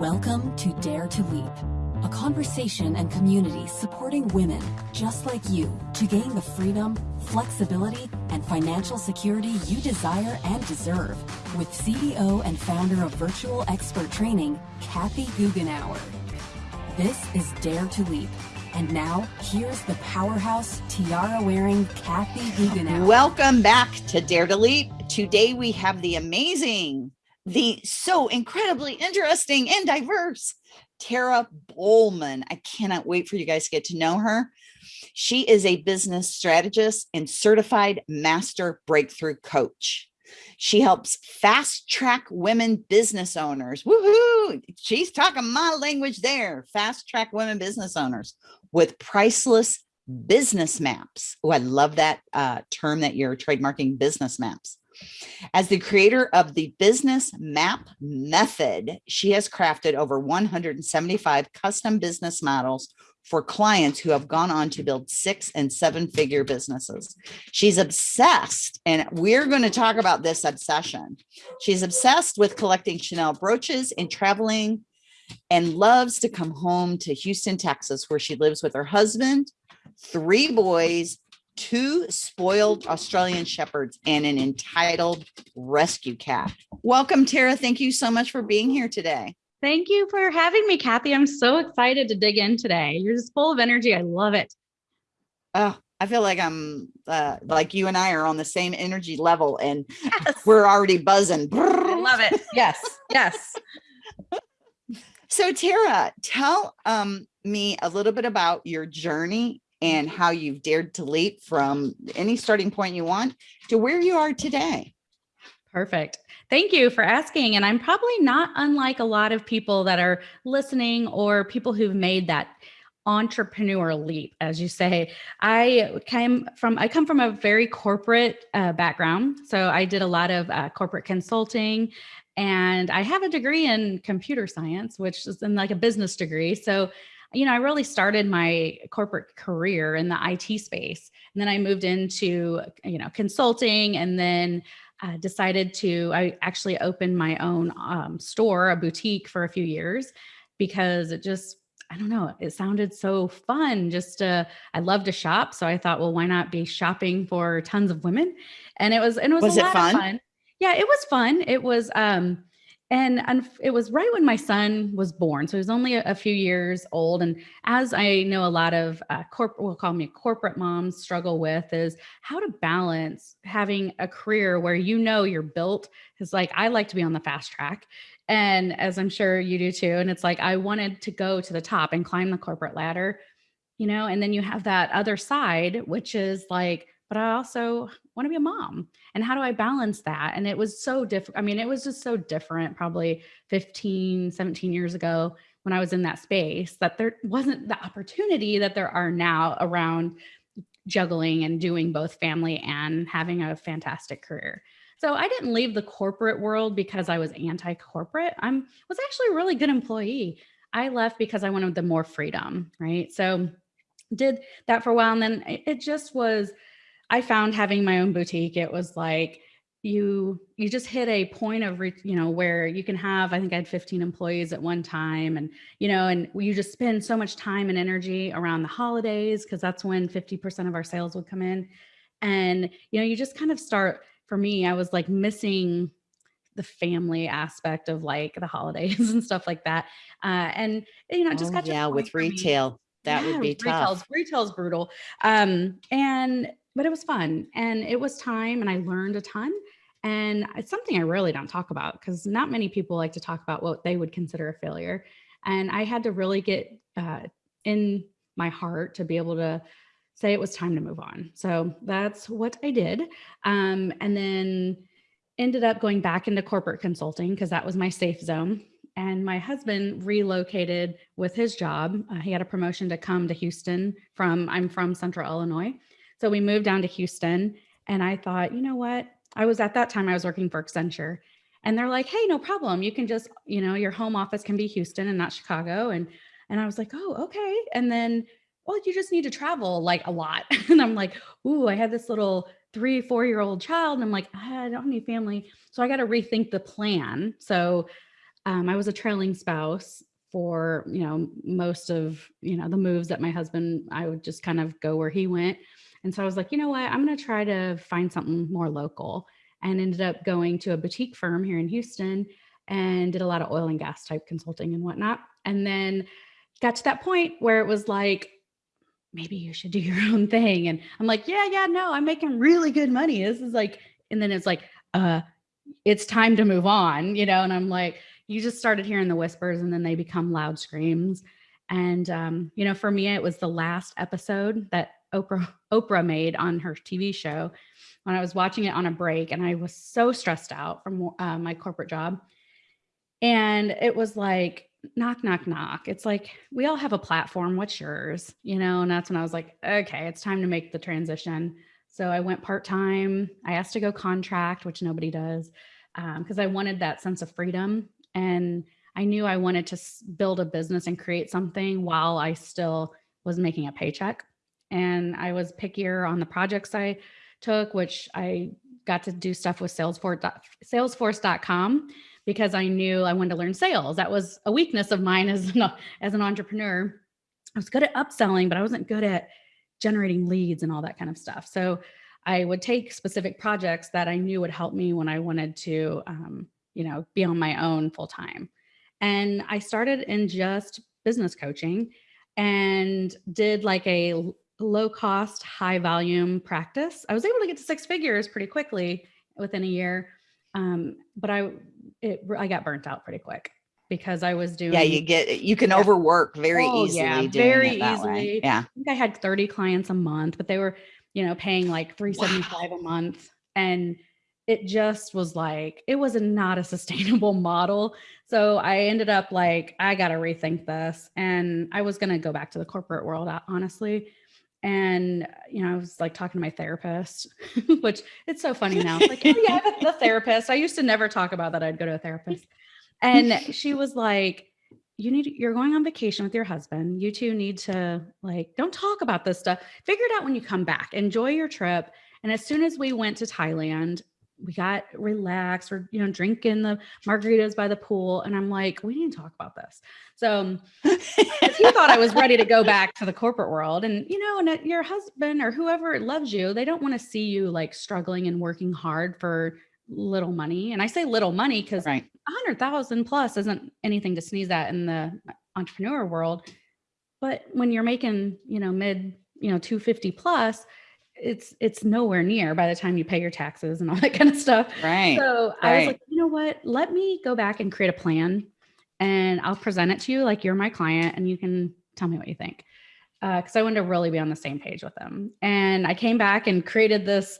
Welcome to Dare to Leap, a conversation and community supporting women just like you to gain the freedom, flexibility, and financial security you desire and deserve with CEO and founder of Virtual Expert Training, Kathy Goughenour. This is Dare to Leap. And now, here's the powerhouse tiara wearing Kathy Goughenour. Welcome back to Dare to Leap. Today we have the amazing the so incredibly interesting and diverse Tara Bollman. I cannot wait for you guys to get to know her. She is a business strategist and certified master breakthrough coach. She helps fast track women business owners. Woohoo! She's talking my language there. Fast track women business owners with priceless business maps. Oh, I love that uh, term that you're trademarking business maps. As the creator of the business map method, she has crafted over 175 custom business models for clients who have gone on to build six and seven figure businesses. She's obsessed, and we're going to talk about this obsession. She's obsessed with collecting Chanel brooches and traveling and loves to come home to Houston, Texas, where she lives with her husband, three boys, two spoiled Australian shepherds and an entitled rescue cat. Welcome, Tara. Thank you so much for being here today. Thank you for having me, Kathy. I'm so excited to dig in today. You're just full of energy. I love it. Oh, I feel like I'm uh, like you and I are on the same energy level and yes. we're already buzzing. I love it. Yes. Yes. so Tara, tell um, me a little bit about your journey and how you've dared to leap from any starting point you want to where you are today. Perfect. Thank you for asking. And I'm probably not unlike a lot of people that are listening or people who've made that entrepreneur leap as you say i came from i come from a very corporate uh, background so i did a lot of uh, corporate consulting and i have a degree in computer science which is in like a business degree so you know, I really started my corporate career in the IT space. And then I moved into, you know, consulting and then uh, decided to, I actually opened my own um, store, a boutique for a few years because it just, I don't know, it sounded so fun. Just uh, I love to shop. So I thought, well, why not be shopping for tons of women? And it was, and it was, was a lot fun? of fun. Yeah, it was fun. It was, um, and, and it was right when my son was born. So he was only a, a few years old. And as I know, a lot of uh, corporate, we'll call me corporate moms struggle with is how to balance having a career where you know you're built. Because like I like to be on the fast track. And as I'm sure you do too. And it's like I wanted to go to the top and climb the corporate ladder, you know, and then you have that other side, which is like, but I also want to be a mom. And how do I balance that? And it was so different. I mean, it was just so different probably 15, 17 years ago when I was in that space that there wasn't the opportunity that there are now around juggling and doing both family and having a fantastic career. So I didn't leave the corporate world because I was anti-corporate. I'm was actually a really good employee. I left because I wanted the more freedom, right? So did that for a while and then it just was I found having my own boutique, it was like you you just hit a point of you know where you can have i think i had 15 employees at one time and you know and you just spend so much time and energy around the holidays because that's when 50% of our sales would come in. And you know you just kind of start for me i was like missing the family aspect of like the holidays and stuff like that. Uh and you know just oh, got yeah with retail that yeah, would be tough. retail's, retail's brutal. Um and but it was fun and it was time and I learned a ton. And it's something I really don't talk about because not many people like to talk about what they would consider a failure. And I had to really get uh, in my heart to be able to say it was time to move on. So that's what I did. Um, and then ended up going back into corporate consulting because that was my safe zone. And my husband relocated with his job. Uh, he had a promotion to come to Houston from, I'm from Central Illinois. So we moved down to Houston and I thought, you know what? I was at that time, I was working for Accenture and they're like, hey, no problem. You can just, you know, your home office can be Houston and not Chicago. And, and I was like, oh, okay. And then, well, you just need to travel like a lot. and I'm like, ooh, I had this little three, four year old child. And I'm like, I don't have any family. So I got to rethink the plan. So um, I was a trailing spouse for, you know, most of, you know, the moves that my husband, I would just kind of go where he went. And so I was like, you know what, I'm going to try to find something more local and ended up going to a boutique firm here in Houston and did a lot of oil and gas type consulting and whatnot. And then got to that point where it was like, maybe you should do your own thing. And I'm like, yeah, yeah, no, I'm making really good money. This is like, and then it's like, uh, it's time to move on, you know? And I'm like, you just started hearing the whispers and then they become loud screams. And, um, you know, for me, it was the last episode that Oprah, Oprah made on her TV show when I was watching it on a break and I was so stressed out from uh, my corporate job. And it was like, knock, knock, knock. It's like, we all have a platform. What's yours? You know, and that's when I was like, okay, it's time to make the transition. So I went part time. I asked to go contract, which nobody does, because um, I wanted that sense of freedom. And I knew I wanted to build a business and create something while I still was making a paycheck. And I was pickier on the projects I took, which I got to do stuff with Salesforce, Salesforce.com because I knew I wanted to learn sales. That was a weakness of mine as an, as an entrepreneur. I was good at upselling, but I wasn't good at generating leads and all that kind of stuff. So I would take specific projects that I knew would help me when I wanted to, um, you know, be on my own full time. And I started in just business coaching and did like a low cost, high volume practice. I was able to get to six figures pretty quickly within a year. Um, but I, it, I got burnt out pretty quick because I was doing. Yeah, you get you can yeah. overwork very oh, easily. Yeah, very easily. Way. Yeah, I think I had thirty clients a month, but they were, you know, paying like three seventy five wow. a month, and it just was like it was not a sustainable model. So I ended up like I got to rethink this, and I was going to go back to the corporate world, honestly. And you know, I was like talking to my therapist, which it's so funny now. like, oh, yeah, I have a therapist. I used to never talk about that. I'd go to a therapist. And she was like, you need you're going on vacation with your husband. You two need to like don't talk about this stuff. Figure it out when you come back. Enjoy your trip. And as soon as we went to Thailand, we got relaxed or you know drinking the margaritas by the pool and i'm like we need to talk about this so he thought i was ready to go back to the corporate world and you know and your husband or whoever loves you they don't want to see you like struggling and working hard for little money. And I say little money because right. a hundred thousand plus isn't anything to sneeze at in the entrepreneur world. But when you're making, you know, mid, you know, 250 plus, it's it's nowhere near by the time you pay your taxes and all that kind of stuff. Right. So right. I was like, you know what? Let me go back and create a plan and I'll present it to you like you're my client and you can tell me what you think. Because uh, I wanted to really be on the same page with them. And I came back and created this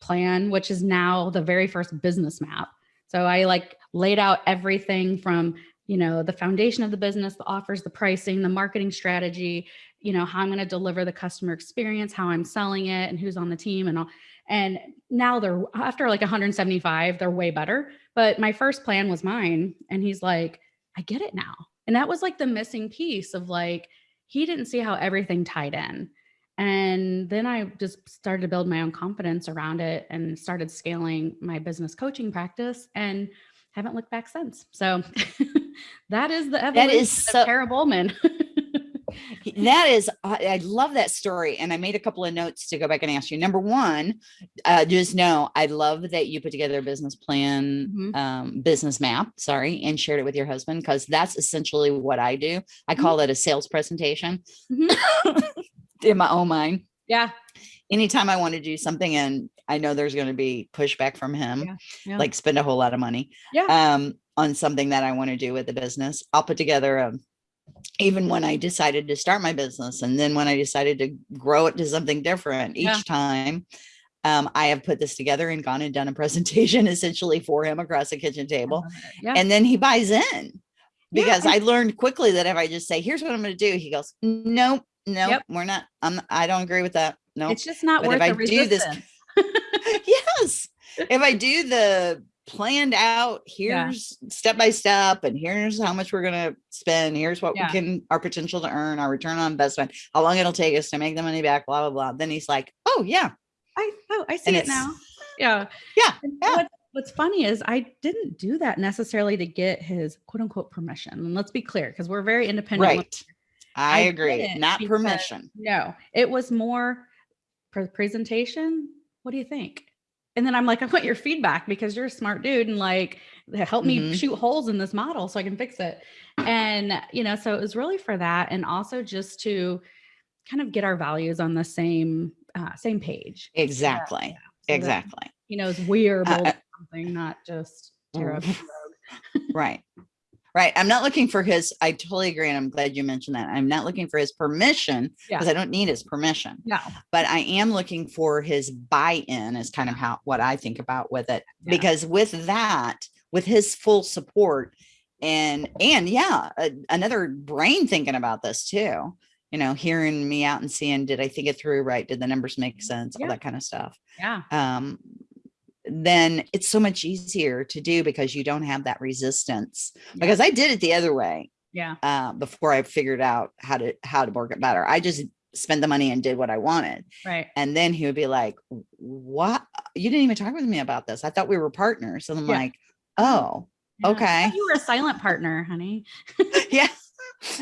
plan, which is now the very first business map. So I like laid out everything from, you know, the foundation of the business, the offers, the pricing, the marketing strategy, you know, how I'm going to deliver the customer experience, how I'm selling it and who's on the team and all. And now they're after like 175, they're way better. But my first plan was mine. And he's like, I get it now. And that was like the missing piece of like, he didn't see how everything tied in. And then I just started to build my own confidence around it and started scaling my business coaching practice and haven't looked back since. So that is the evolution that is so, of Tara Bowman. that is, I love that story. And I made a couple of notes to go back and ask you. Number one, uh, just know I love that you put together a business plan, mm-hmm. um, business map, sorry, and shared it with your husband because that's essentially what I do. I mm-hmm. call mm-hmm. it a sales presentation. Mm-hmm. in my own mind. Yeah. Anytime I want to do something and I know there's going to be pushback from him, yeah. Yeah. like spend a whole lot of money yeah. um, on something that I want to do with the business, I'll put together a, even when I decided to start my business and then when I decided to grow it to something different each yeah. time, um, I have put this together and gone and done a presentation essentially for him across the kitchen table. Yeah. And then he buys in because yeah. I learned quickly that if I just say, here's what I'm going to do, he goes, nope, no, yep. we're not. I'm, I don't agree with that. No, it's just not but worth if I do this, yes, if I do the planned out, here's yeah. step by step, and here's how much we're gonna spend. Here's what yeah. we can our potential to earn, our return on investment, how long it'll take us to make the money back, blah blah blah. Then he's like, oh yeah, I oh I see and it now. Yeah, yeah. yeah. What's, what's funny is I didn't do that necessarily to get his quote unquote permission. And let's be clear, because we're very independent. Right. I I agree. didn't because- permission. No, it was more presentation. What do you think? And then I'm like, I want your feedback because you're a smart dude and like help me Mhm. shoot holes in this model so I can fix it. And you know, so it was really for that, and also just to kind of get our values on the same uh, same page. Exactly. So that, Exactly. you know, we are Uh, something, not just. Mm. rogue. Right. Right. I'm not looking for his, I totally agree. And I'm glad you mentioned that. I'm not looking for his permission Yeah. because I don't need his permission, No. but I am looking for his buy-in is kind of how, what I think about with it. Yeah. Because with that, with his full support and, and yeah, a, another brain thinking about this too, you know, hearing me out and seeing, did I think it through right? Did the numbers make sense? All that kind of stuff. Yeah. um, then it's so much easier to do because you don't have that resistance. Yeah. Because I did it the other way Yeah. uh, before I figured out how to how to work it better. I just spent the money and did what I wanted, Right. and then he would be like, "What? You didn't even talk with me about this. I thought we were partners." And I'm Yeah. like, "Oh, Yeah. Okay. You were a silent partner, honey. yeah."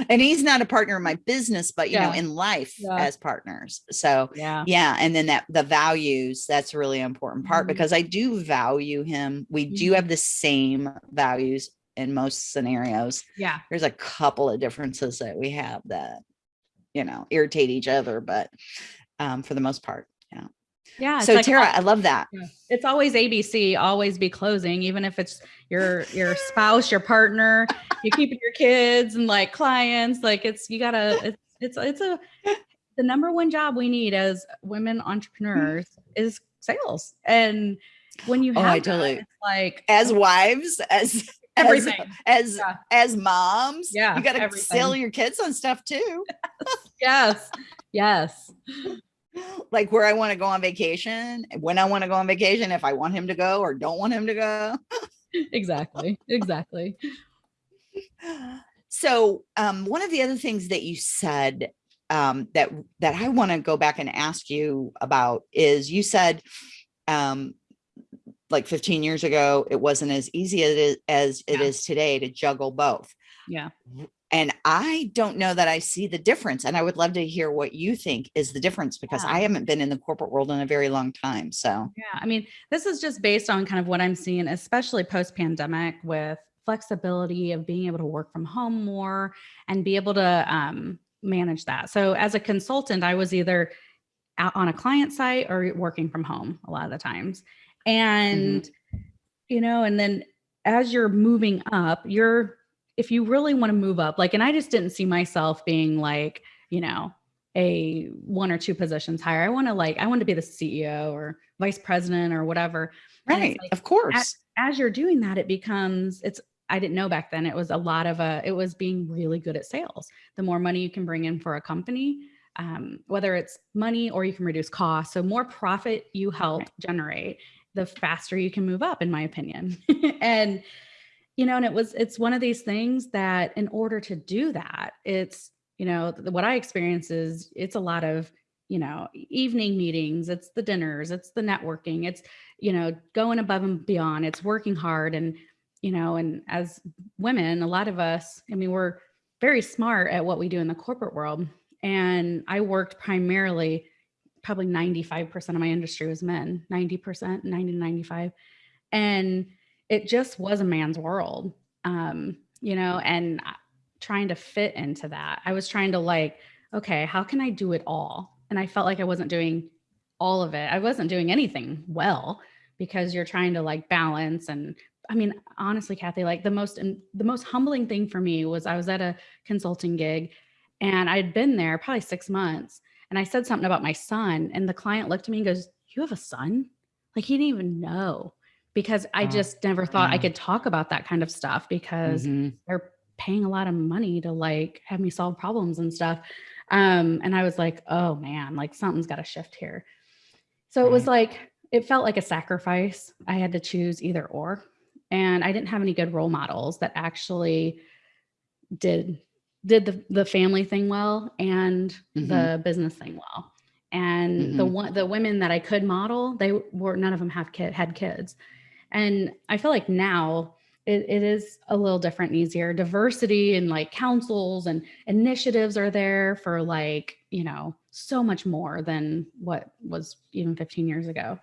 And he's not a partner in my business, but you know, in life Yeah. as partners. So Yeah. yeah and then that the values that's a really important part Mhm. because i do value him we do Mhm. have the same values in most scenarios Yeah. there's a couple of differences that we have that you know irritate each other but um for the most part yeah so like, tara i love that it's always ABC, always be closing, even if it's your your spouse, your partner, you keeping your kids and like clients. Like it's you gotta it's it's it's a the number one job we need as women entrepreneurs is sales. And when you have Oh, I totally- like as wives as everything. as as, Yeah. as moms Yeah, you got to everything. sell your kids on stuff too yes. Yes. Like where i want to go on vacation when i want to go on vacation if i want him to go or don't want him to go Exactly. Exactly. so um, one of the other things that you said um, that that I want to go back and ask you about is you said um, like 15 years ago it wasn't as easy as it is, as it Yeah. is today to juggle both. Yeah. And I don't know that I see the difference. And I would love to hear what you think is the difference because Yeah. I haven't been in the corporate world in a very long time. So Yeah, I mean, this is just based on kind of what I'm seeing, especially post pandemic with flexibility of being able to work from home more and be able to um, manage that. So, as a consultant, I was either out on a client site or working from home a lot of the times. And, you know, and then as you're moving up, you're, if you really want to move up, like, and I just didn't see myself being like, you know, a one or two positions higher. I want to like, I want to be the CEO or vice president or whatever. Right, like, of course. as you're doing that, it becomes, it's, I didn't know back then, it was a lot of a, it was being really good at sales. The more money you can bring in for a company, um, whether it's money or you can reduce costs. So more profit you help Right. generate, the faster you can move up, in my opinion. and, you know, and it was, it's one of these things that in order to do that, it's, you know, what I experience is it's a lot of, you know, evening meetings, it's the dinners, it's the networking, it's, you know, going above and beyond, it's working hard. And, you know, and as women, a lot of us, I mean, we're very smart at what we do in the corporate world. And I worked primarily, probably 95% of my industry was men, 90%, 90 to 95. And it just was a man's world, um, you know, and trying to fit into that. I was trying to like, okay, how can I do it all? And I felt like I wasn't doing all of it. I wasn't doing anything well because you're trying to like balance and I mean, honestly, Kathy, like the most the most humbling thing for me was I was at a consulting gig and I'd been there probably six months and I said something about my son and the client looked at me and goes, You have a son? Like he didn't even know because I just never thought I could talk about that kind of stuff because Mhm. they're paying a lot of money to like have me solve problems and stuff. Um, and I was like, oh man, like something's got to shift here. So it was like, it felt like a sacrifice. I had to choose either or. And I didn't have any good role models that actually did did the, the family thing well and Mhm. the business thing well. And the Mhm. one the women that I could model, they were none of them have kid had kids. And I feel like now it, it is a little different and easier. Diversity and like councils and initiatives are there for like, you know, so much more than what was even 15 years ago.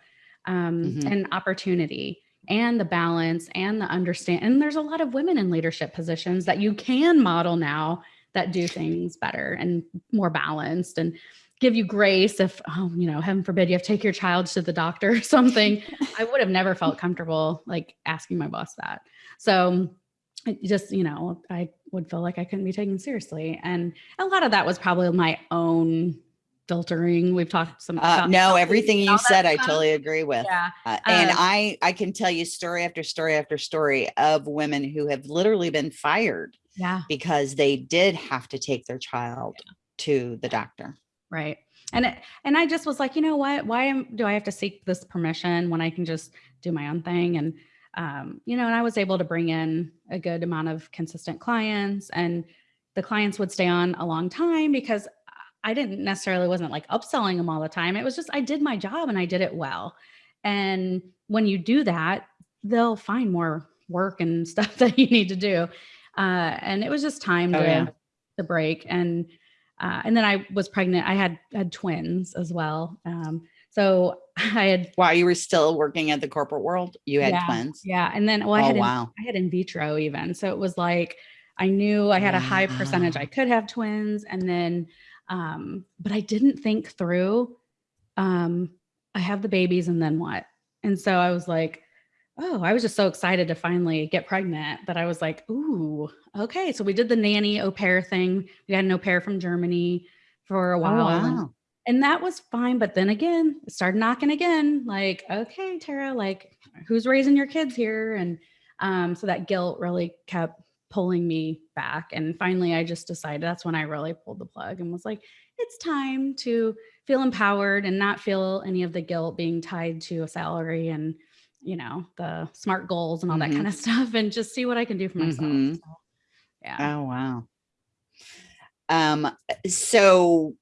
Um, Mhm. And opportunity and the balance and the understand. And there's a lot of women in leadership positions that you can model now that do things better and more balanced and give you grace if, oh, you know, heaven forbid you have to take your child to the doctor or something. I would have never felt comfortable like asking my boss that. So just, you know, I would feel like I couldn't be taken seriously. And a lot of that was probably my own filtering. We've talked some Uh, no, everything you said, I totally agree with. Yeah. Uh, and Um, I, I can tell you story after story after story of women who have literally been fired Yeah. because they did have to take their child to the doctor. Right. And it, and I just was like, you know what? Why am, do I have to seek this permission when I can just do my own thing? And um, you know, and I was able to bring in a good amount of consistent clients, and the clients would stay on a long time because I didn't necessarily wasn't like upselling them all the time. It was just I did my job and I did it well. And when you do that, they'll find more work and stuff that you need to do. Uh, and it was just time Oh, to yeah. to break and uh, and then I was pregnant. I had had twins as well. Um, so I had While you were still working at the corporate world, you had yeah, twins. Yeah, and then well, I Oh, had in, wow. I had in vitro even. So it was like I knew I had a high percentage I could have twins, and then um, but I didn't think through. Um, I have the babies, and then what? And so I was like, oh, I was just so excited to finally get pregnant that I was like, ooh, okay. So we did the nanny au pair thing. We had an au pair from Germany for a Oh, while. and- wow. and that was fine. But then again, it started knocking again. Like, okay, Tara, like, who's raising your kids here? And um, so that guilt really kept pulling me back. And finally, I just decided that's when I really pulled the plug and was like, it's time to feel empowered and not feel any of the guilt being tied to a salary and, you know, the smart goals and all that Mhm. kind of stuff and just see what I can do for myself. Mhm. So, yeah. Oh, wow. Um, so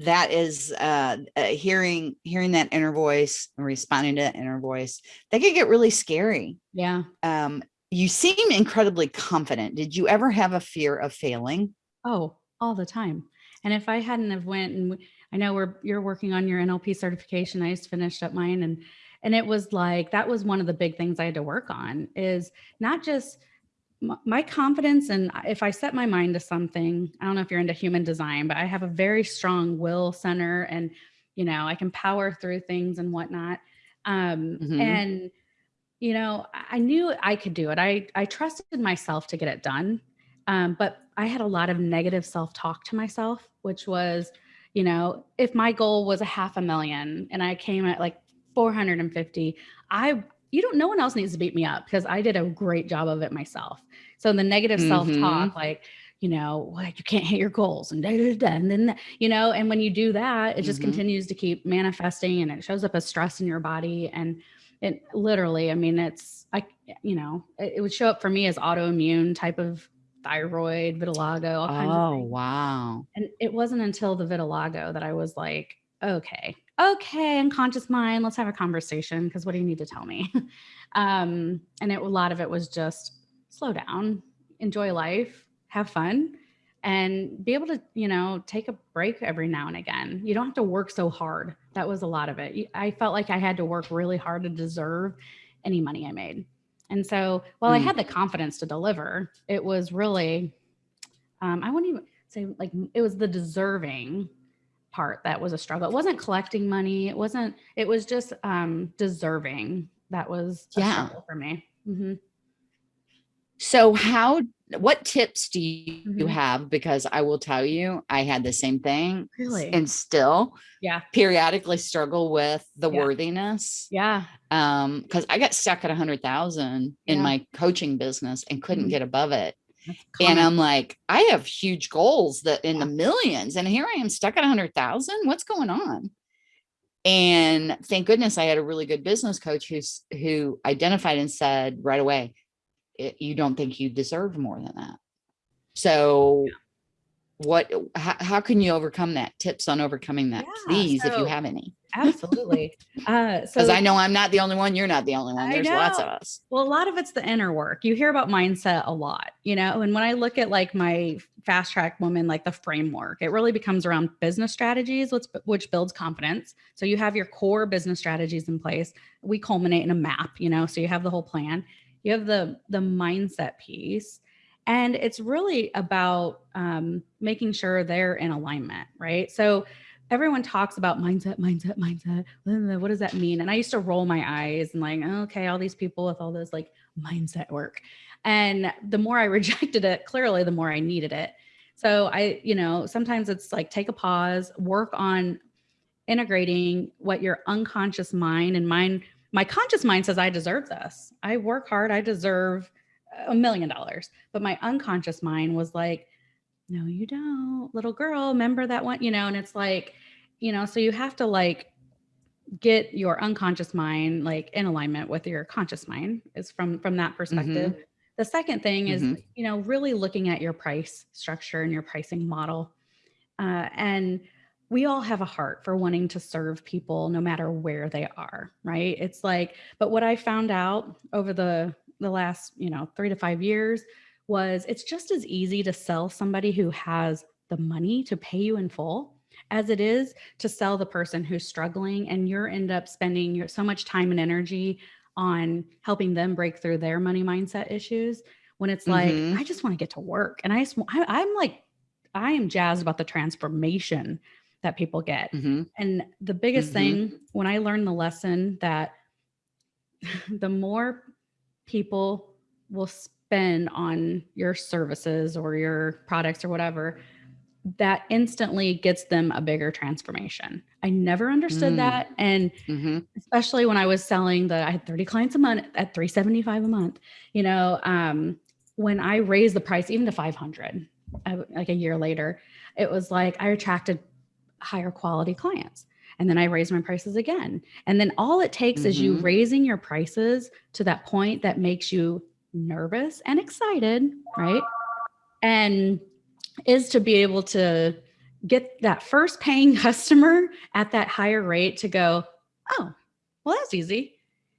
that is uh, uh hearing hearing that inner voice and responding to that inner voice that could get really scary Yeah. um you seem incredibly confident did you ever have a fear of failing Oh, all the time. And if I hadn't have went and I know we're you're working on your NLP certification. I just finished up mine and and it was like that was one of the big things I had to work on is not just my confidence and if I set my mind to something, I don't know if you're into human design, but I have a very strong will center and you know, I can power through things and whatnot. Um Mhm. and you know, I knew I could do it. I I trusted myself to get it done. Um, but I had a lot of negative self talk to myself, which was, you know, if my goal was a half a million and I came at like 450, I, you don't, no one else needs to beat me up because I did a great job of it myself. So the negative self talk, like, you know, like you can't hit your goals and da, da, da, and then, you know, and when you do that, it just Mhm. continues to keep manifesting and it shows up as stress in your body. And it literally, I mean, it's, I, you know, it, it would show up for me as autoimmune type of thyroid, vitiligo, all kinds of oh wow And it wasn't until the vitiligo that I was like, okay, okay, unconscious mind, let's have a conversation because what do you need to tell me? um, and it, a lot of it was just slow down, enjoy life, have fun, and be able to, you know, take a break every now and again. You don't have to work so hard. That was a lot of it. I felt like I had to work really hard to deserve any money I made. And so while I Mm. had the confidence to deliver, it was really, um, I wouldn't even say like it was the deserving part that was a struggle. It wasn't collecting money. It wasn't, it was just um, deserving. That was a Yeah. struggle for me. Mhm. so how what tips do you, Mhm. have because i will tell you i had the same thing Really? and still Yeah. periodically struggle with the Yeah. worthiness Yeah. um because i got stuck at a hundred thousand in Yeah. my coaching business and couldn't Mhm. get above it and i'm like i have huge goals that in the millions and here i am stuck at a hundred thousand what's going on and thank goodness i had a really good business coach who's who identified and said right away "It- you don't think you deserve more than that so what how, how can you overcome that tips on overcoming that Yeah, please if you have any Absolutely. Uh, so Because I know I'm not the only one. You're not the only one. There's lots of us. Well, a lot of it's the inner work. You hear about mindset a lot, you know, and when I look at like my fast track woman, like the framework, it really becomes around business strategies, which, which builds confidence. So you have your core business strategies in place. We culminate in a map, you know, so you have the whole plan. You have the the mindset piece, and it's really about um, making sure they're in alignment, right? So everyone talks about mindset, mindset, mindset. What does that mean? And I used to roll my eyes and like, okay, all these people with all this like mindset work. And the more I rejected it, clearly, the more I needed it. So I, you know, sometimes it's like take a pause, work on integrating what your unconscious mind and mind, my conscious mind says, I deserve this. I work hard. I deserve a million dollars. But my unconscious mind was like, no, you don't, little girl, remember that one, you know, and it's like, you know, so you have to like get your unconscious mind like in alignment with your conscious mind is from from that perspective. The second thing is, Mhm. you know, really looking at your price structure and your pricing model. Uh, and we all have a heart for wanting to serve people no matter where they are, right? It's like, but what I found out over the the last, you know, 3 to 5 years was it's just as easy to sell somebody who has the money to pay you in full as it is to sell the person who's struggling and you're end up spending your so much time and energy on helping them break through their money mindset issues when it's like Mhm. I just want to get to work and I, just, I I'm like I am jazzed about the transformation that people get Mhm. and the biggest Mhm. thing when I learned the lesson that the more people will spend on your services or your products or whatever, that instantly gets them a bigger transformation. I never understood Mm. that. And Mhm. especially when I was selling the, I had 30 clients a month at 375 a month, you know, um, when I raised the price even to 500, uh, like a year later, it was like I attracted higher quality clients. And then I raise my prices again. And then all it takes is you Mhm. raising your prices to that point that makes you nervous and excited, right? And is to be able to get that first paying customer at that higher rate to go, oh, well, that's easy.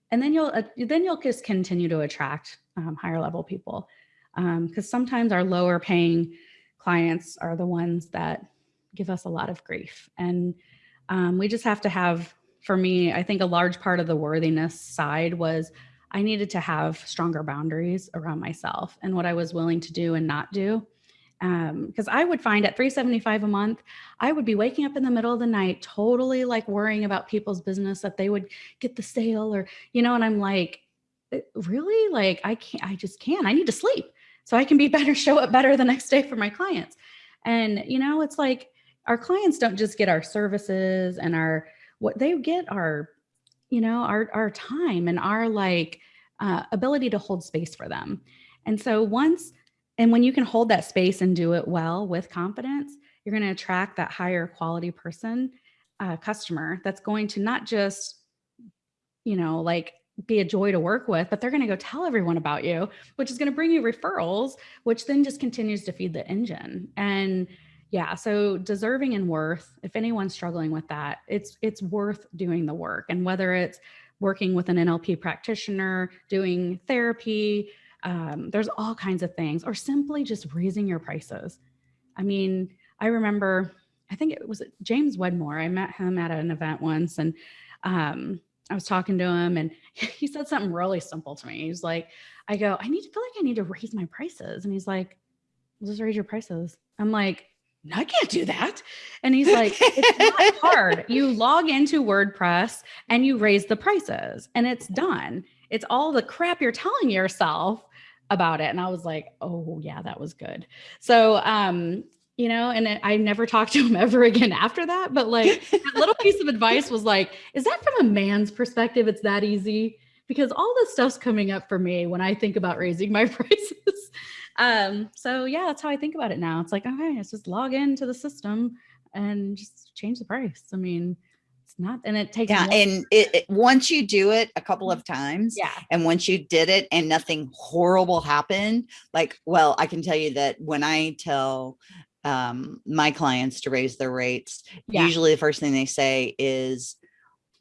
And then you'll uh, then you'll just continue to attract um, higher level people because sometimes our lower paying clients are the ones that give us a lot of grief. And um, we just have to have for me i think a large part of the worthiness side was i needed to have stronger boundaries around myself and what i was willing to do and not do. Because i would find at 375 a month i would be waking up in the middle of the night totally like worrying about people's business that they would get the sale or you know and i'm like "Uh, really? Like i can't i just can't. I need to sleep so i can be better show up better the next day for my clients. And you know it's like our clients don't just get our services and our what they get our you know our our time and our like uh, ability to hold space for them. And so once and when you can hold that space and do it well with confidence you're going to attract that higher quality person uh, customer that's going to not just you know like be a joy to work with but they're going to go tell everyone about you which is going to bring you referrals which then just continues to feed the engine. And yeah so deserving and worth if anyone's struggling with that it's it's worth doing the work. And whether it's working with an nlp practitioner doing therapy um, there's all kinds of things or simply just raising your prices. I mean i remember i think it was james wedmore i met him at an event once and um, i was talking to him and he said something really simple to me. He's like i go i need to feel like i need to raise my prices. And he's like just raise your prices. I'm like "No, I can't do that. And he's like, it's not hard. You log into WordPress and you raise the prices and it's done. It's all the crap you're telling yourself about it. And I was like, oh yeah, that was good. So, um, you know, and I never talked to him ever again after that. But like that little piece of advice was like, is that from a man's perspective? It's that easy because all this stuff's coming up for me when I think about raising my prices. Um, so yeah, that's how I think about it now. It's like, okay, let's just log into the system and just change the price. I mean, it's not, and it takes Yeah, and it, it- once you do it a couple of times, yeah, and once you did it and nothing horrible happened, like, well, I can tell you that when I tell um my clients to raise their rates, Yeah. usually the first thing they say is,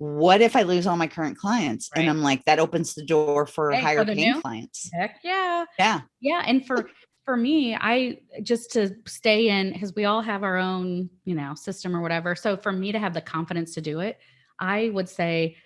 what if I lose all my current clients? Right. And I'm like, that opens the door for Hey, higher paying new- clients. Heck yeah. Yeah. Yeah. And for for me, I just to stay in because we all have our own, you know, system or whatever. So for me to have the confidence to do it, I would say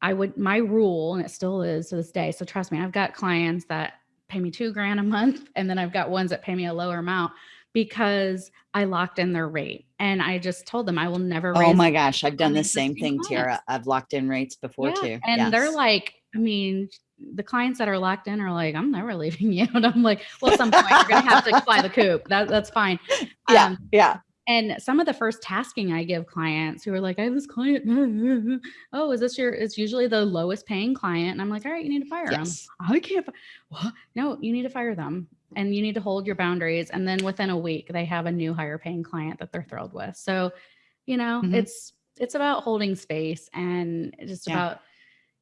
I would my rule, and it still is to this day. So trust me, I've got clients that pay me two grand a month, and then I've got ones that pay me a lower amount because I locked in their rate. And I just told them I will never raise Oh my gosh. I've done the same thing, Tara. I've locked in rates before Yeah, too. And they're like, I mean, the clients that are locked in are like, I'm never leaving you. And I'm like, well, at some point you're gonna have to fly the coop. That that's fine. yeah, Um, yeah. and some of the first tasking I give clients who are like, I have this client. oh, is this your? It's usually the lowest paying client, and I'm like, all right, you need to fire them. I can't. What? No, you need to fire them, and you need to hold your boundaries. And then within a week, they have a new higher paying client that they're thrilled with. So, you know, Mhm. it's it's about holding space and just Yeah. about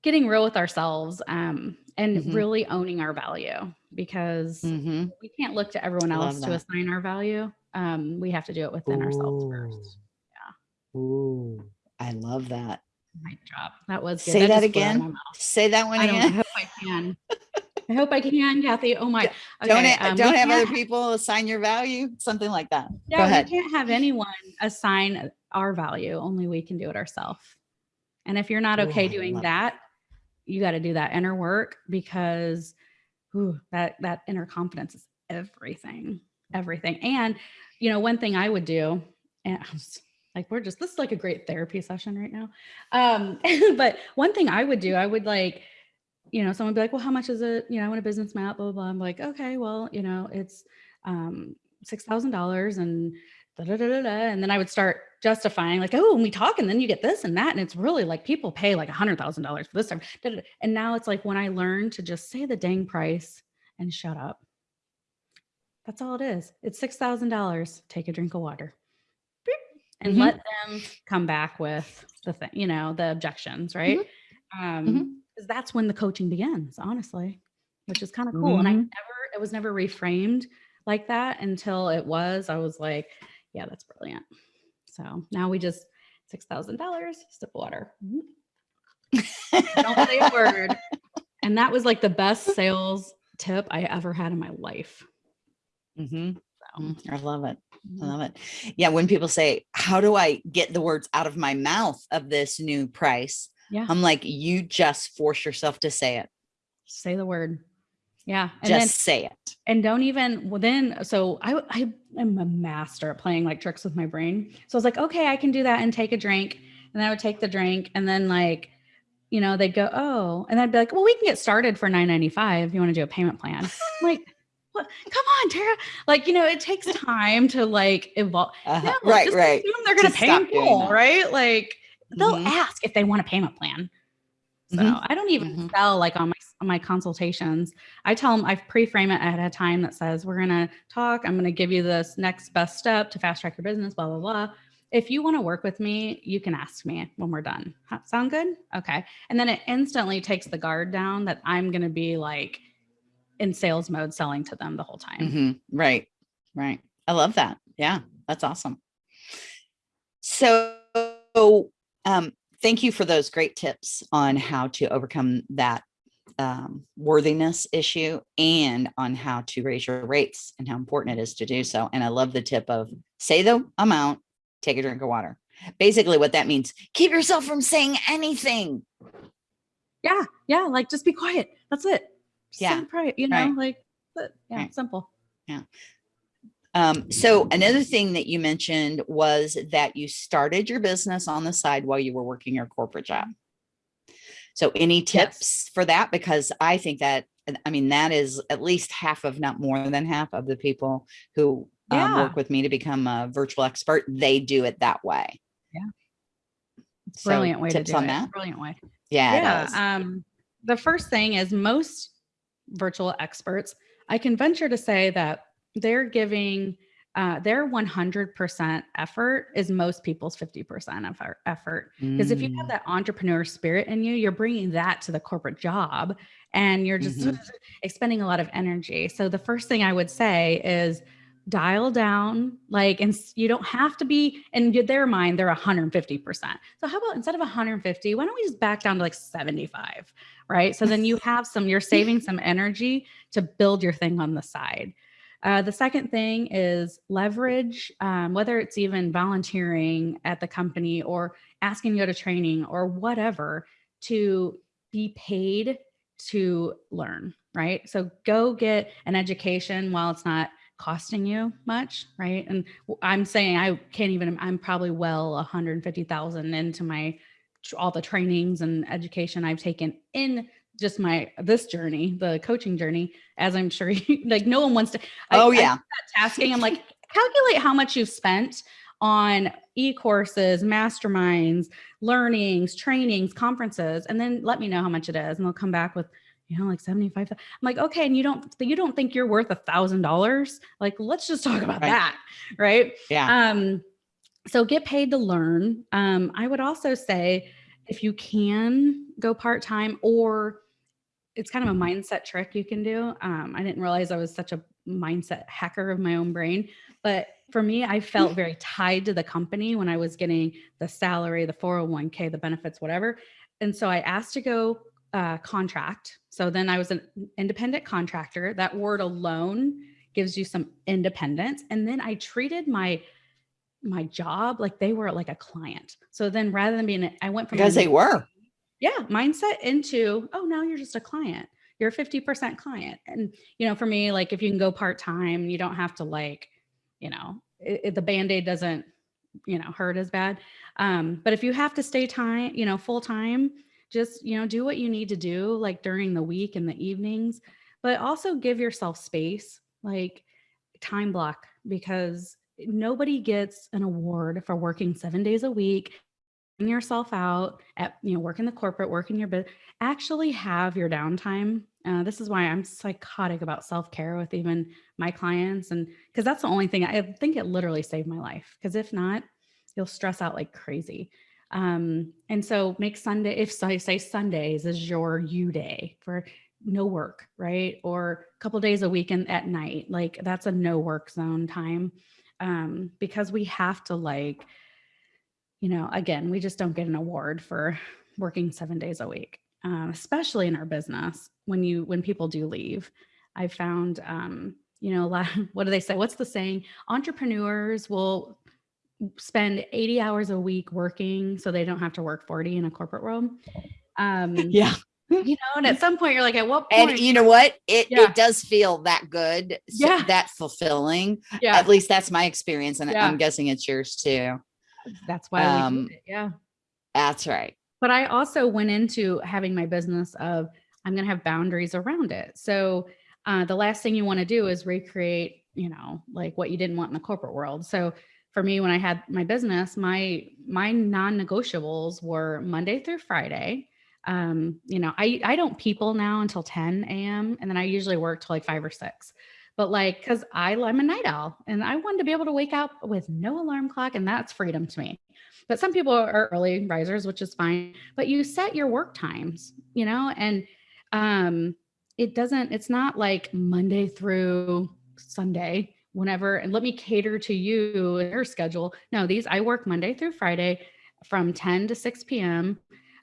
getting real with ourselves um, and Mhm. really owning our value because hmm we can't look to everyone else to assign our value. Um, we have to do it within ourselves first. Yeah. Ooh, I love that. My job. That was good. Say that just flew out of again. Say that one I, don't, I again. hope I can. I hope I can, Kathy. Oh my. don't ha- um, don't have other people assign your value, something like that. Yeah, Go ahead. we can't have anyone assign our value. Only we can do it ourselves. And if you're not okay I doing that, you got to do that inner work because ooh, that that inner confidence is everything, everything. And you know, one thing I would do, and like we're just this is like a great therapy session right now. Um, but one thing I would do, I would like, you know, someone would be like, well, how much is it? You know, I want a business map, blah, blah, blah. I'm like, okay, well, you know, it's um six thousand dollars and da, da, da, da, da. and then I would start justifying like, oh, and we talk and then you get this and that. And it's really like people pay like a hundred thousand dollars for this time. And now it's like when I learned to just say the dang price and shut up. That's all it is. It's six thousand dollars. Take a drink of water. And Mhm. let them come back with the thing, you know, the objections, right? Um, because that's when the coaching begins, honestly, which is kind of cool. And I Mhm. never, it was never reframed like that until it was. I was like, yeah, that's brilliant. So now we just six thousand dollars, sip of water. Don't say a word. And that was like the best sales tip I ever had in my life. hmm So, I love it. I mhm. love it. Yeah. When people say, how do I get the words out of my mouth of this new price? Yeah. I'm like, you just force yourself to say it. say the word. Yeah. And just then say it. and don't even well then so I I am a master at playing like tricks with my brain. So I was like, okay, I can do that and take a drink. And I would take the drink and then like, you know, they'd go, oh, and I'd be like, well, we can get started for 9.95 if you want to do a payment plan. I'm like, what? Come on, Tara. Like, you know, it takes time to like evolve. Uh-huh. No, right. just Right. assume they're gonna pay in full, right? Like they'll Mhm. ask if they want a payment plan. So Mhm. I don't even Mhm. sell like on my on my consultations. I tell them I pre-frame it ahead of time that says we're gonna talk. I'm gonna give you this next best step to fast track your business. Blah blah blah. If you want to work with me, you can ask me when we're done. Sound good? Okay. And then it instantly takes the guard down that I'm gonna be like in sales mode selling to them the whole time. Mhm. Right. Right. I love that. Yeah. That's awesome. So, um, thank you for those great tips on how to overcome that um, worthiness issue and on how to raise your rates and how important it is to do so. And I love the tip of say the amount, take a drink of water. Basically, what that means, keep yourself from saying anything. Yeah, yeah, like just be quiet. That's it. Just Yeah, quiet, you know, right. like yeah, Right. simple. Um, so another thing that you mentioned was that you started your business on the side while you were working your corporate job. So any tips for that? Because I think that, I mean, that is at least half of not more than half of the people who um, work with me to become a virtual expert, they do it that way. Yeah. So Brilliant way to do on it. that. Brilliant way. Yeah. yeah. Um, the first thing is most virtual experts, I can venture to say that they're giving uh, their 100% effort is most people's 50% effort. effort. Because if you have Mm, that entrepreneur spirit in you, you're bringing that to the corporate job and you're just Mhm. expending a lot of energy. So the first thing I would say is dial down like and you don't have to be in their mind they're 150% so how about instead of 150 why don't we just back down to like 75 right so then you have some you're saving some energy to build your thing on the side uh, the second thing is leverage um, whether it's even volunteering at the company or asking to go to training or whatever to be paid to learn right so go get an education while it's not costing you much, right? And I'm saying I can't even. I'm probably well 150,000 into my all the trainings and education I've taken in just my this journey, the coaching journey. As I'm sure, you, like no one wants to. I- Oh I yeah. tasking. I'm like, calculate how much you've spent on e-courses, masterminds, learnings, trainings, conferences, and then let me know how much it is. And they'll come back with, you know, like 75. I'm like, okay, and you don't you don't think you're worth a thousand dollars? Like, let's just talk about Right. that. Right. Yeah. Um, so get paid to learn. Um, I would also say if you can go part-time or it's kind of a mindset trick you can do. Um, I didn't realize I was such a mindset hacker of my own brain, but for me, I felt very tied to the company when I was getting the salary, the 401k, the benefits, whatever. And so I asked to go uh, contract. So then I was an independent contractor. That word alone gives you some independence. And then I treated my my job like they were like a client. So then rather than being, I went from Because they were. Yeah mindset into oh now you're just a client. You're a 50% client. And you know for me like if you can go part-time you don't have to like you know it, it- the band-aid doesn't you know hurt as bad. Um but if you have to stay time you know full time just you know do what you need to do like during the week and the evenings but also give yourself space like time block because nobody gets an award for working seven days a week yourself out at you know work in the corporate work in your business actually have your downtime uh, this is why i'm psychotic about self-care with even my clients and because that's the only thing i think it literally saved my life because if not you'll stress out like crazy. Um, and so make sunday if so I say sundays is your you day for no work right? Or a couple days a week and at night like that's a no work zone time um, because we have to like you know, again, we just don't get an award for working seven days a week, um, especially in our business. When you when people do leave, I found, um, you know, a lot. What do they say? What's the saying? Entrepreneurs will spend 80 hours a week working so they don't have to work 40 in a corporate world. Um, Yeah. you know, and at some point you're like, at what point? And you know what? It Yeah. it does feel that good. so- Yeah. That fulfilling. yeah, At least that's my experience. And Yeah. I'm guessing it's yours too. That's why we um, did it. Yeah. That's right. but I also went into having my business of I'm going to have boundaries around it. So uh, the last thing you want to do is recreate, you know, like what you didn't want in the corporate world. So for me, when I had my business, my my non-negotiables were Monday through Friday. Um, you know, I I don't people now until 10 a.m. and then I usually work till like five or six. But like, cause I I'm a night owl and I wanted to be able to wake up with no alarm clock, and that's freedom to me. But some people are early risers, which is fine. But you set your work times, you know, and um, it doesn't. It's not like Monday through Sunday, whenever. And let me cater to you your schedule. No, these I work Monday through Friday from 10 to 6 p.m.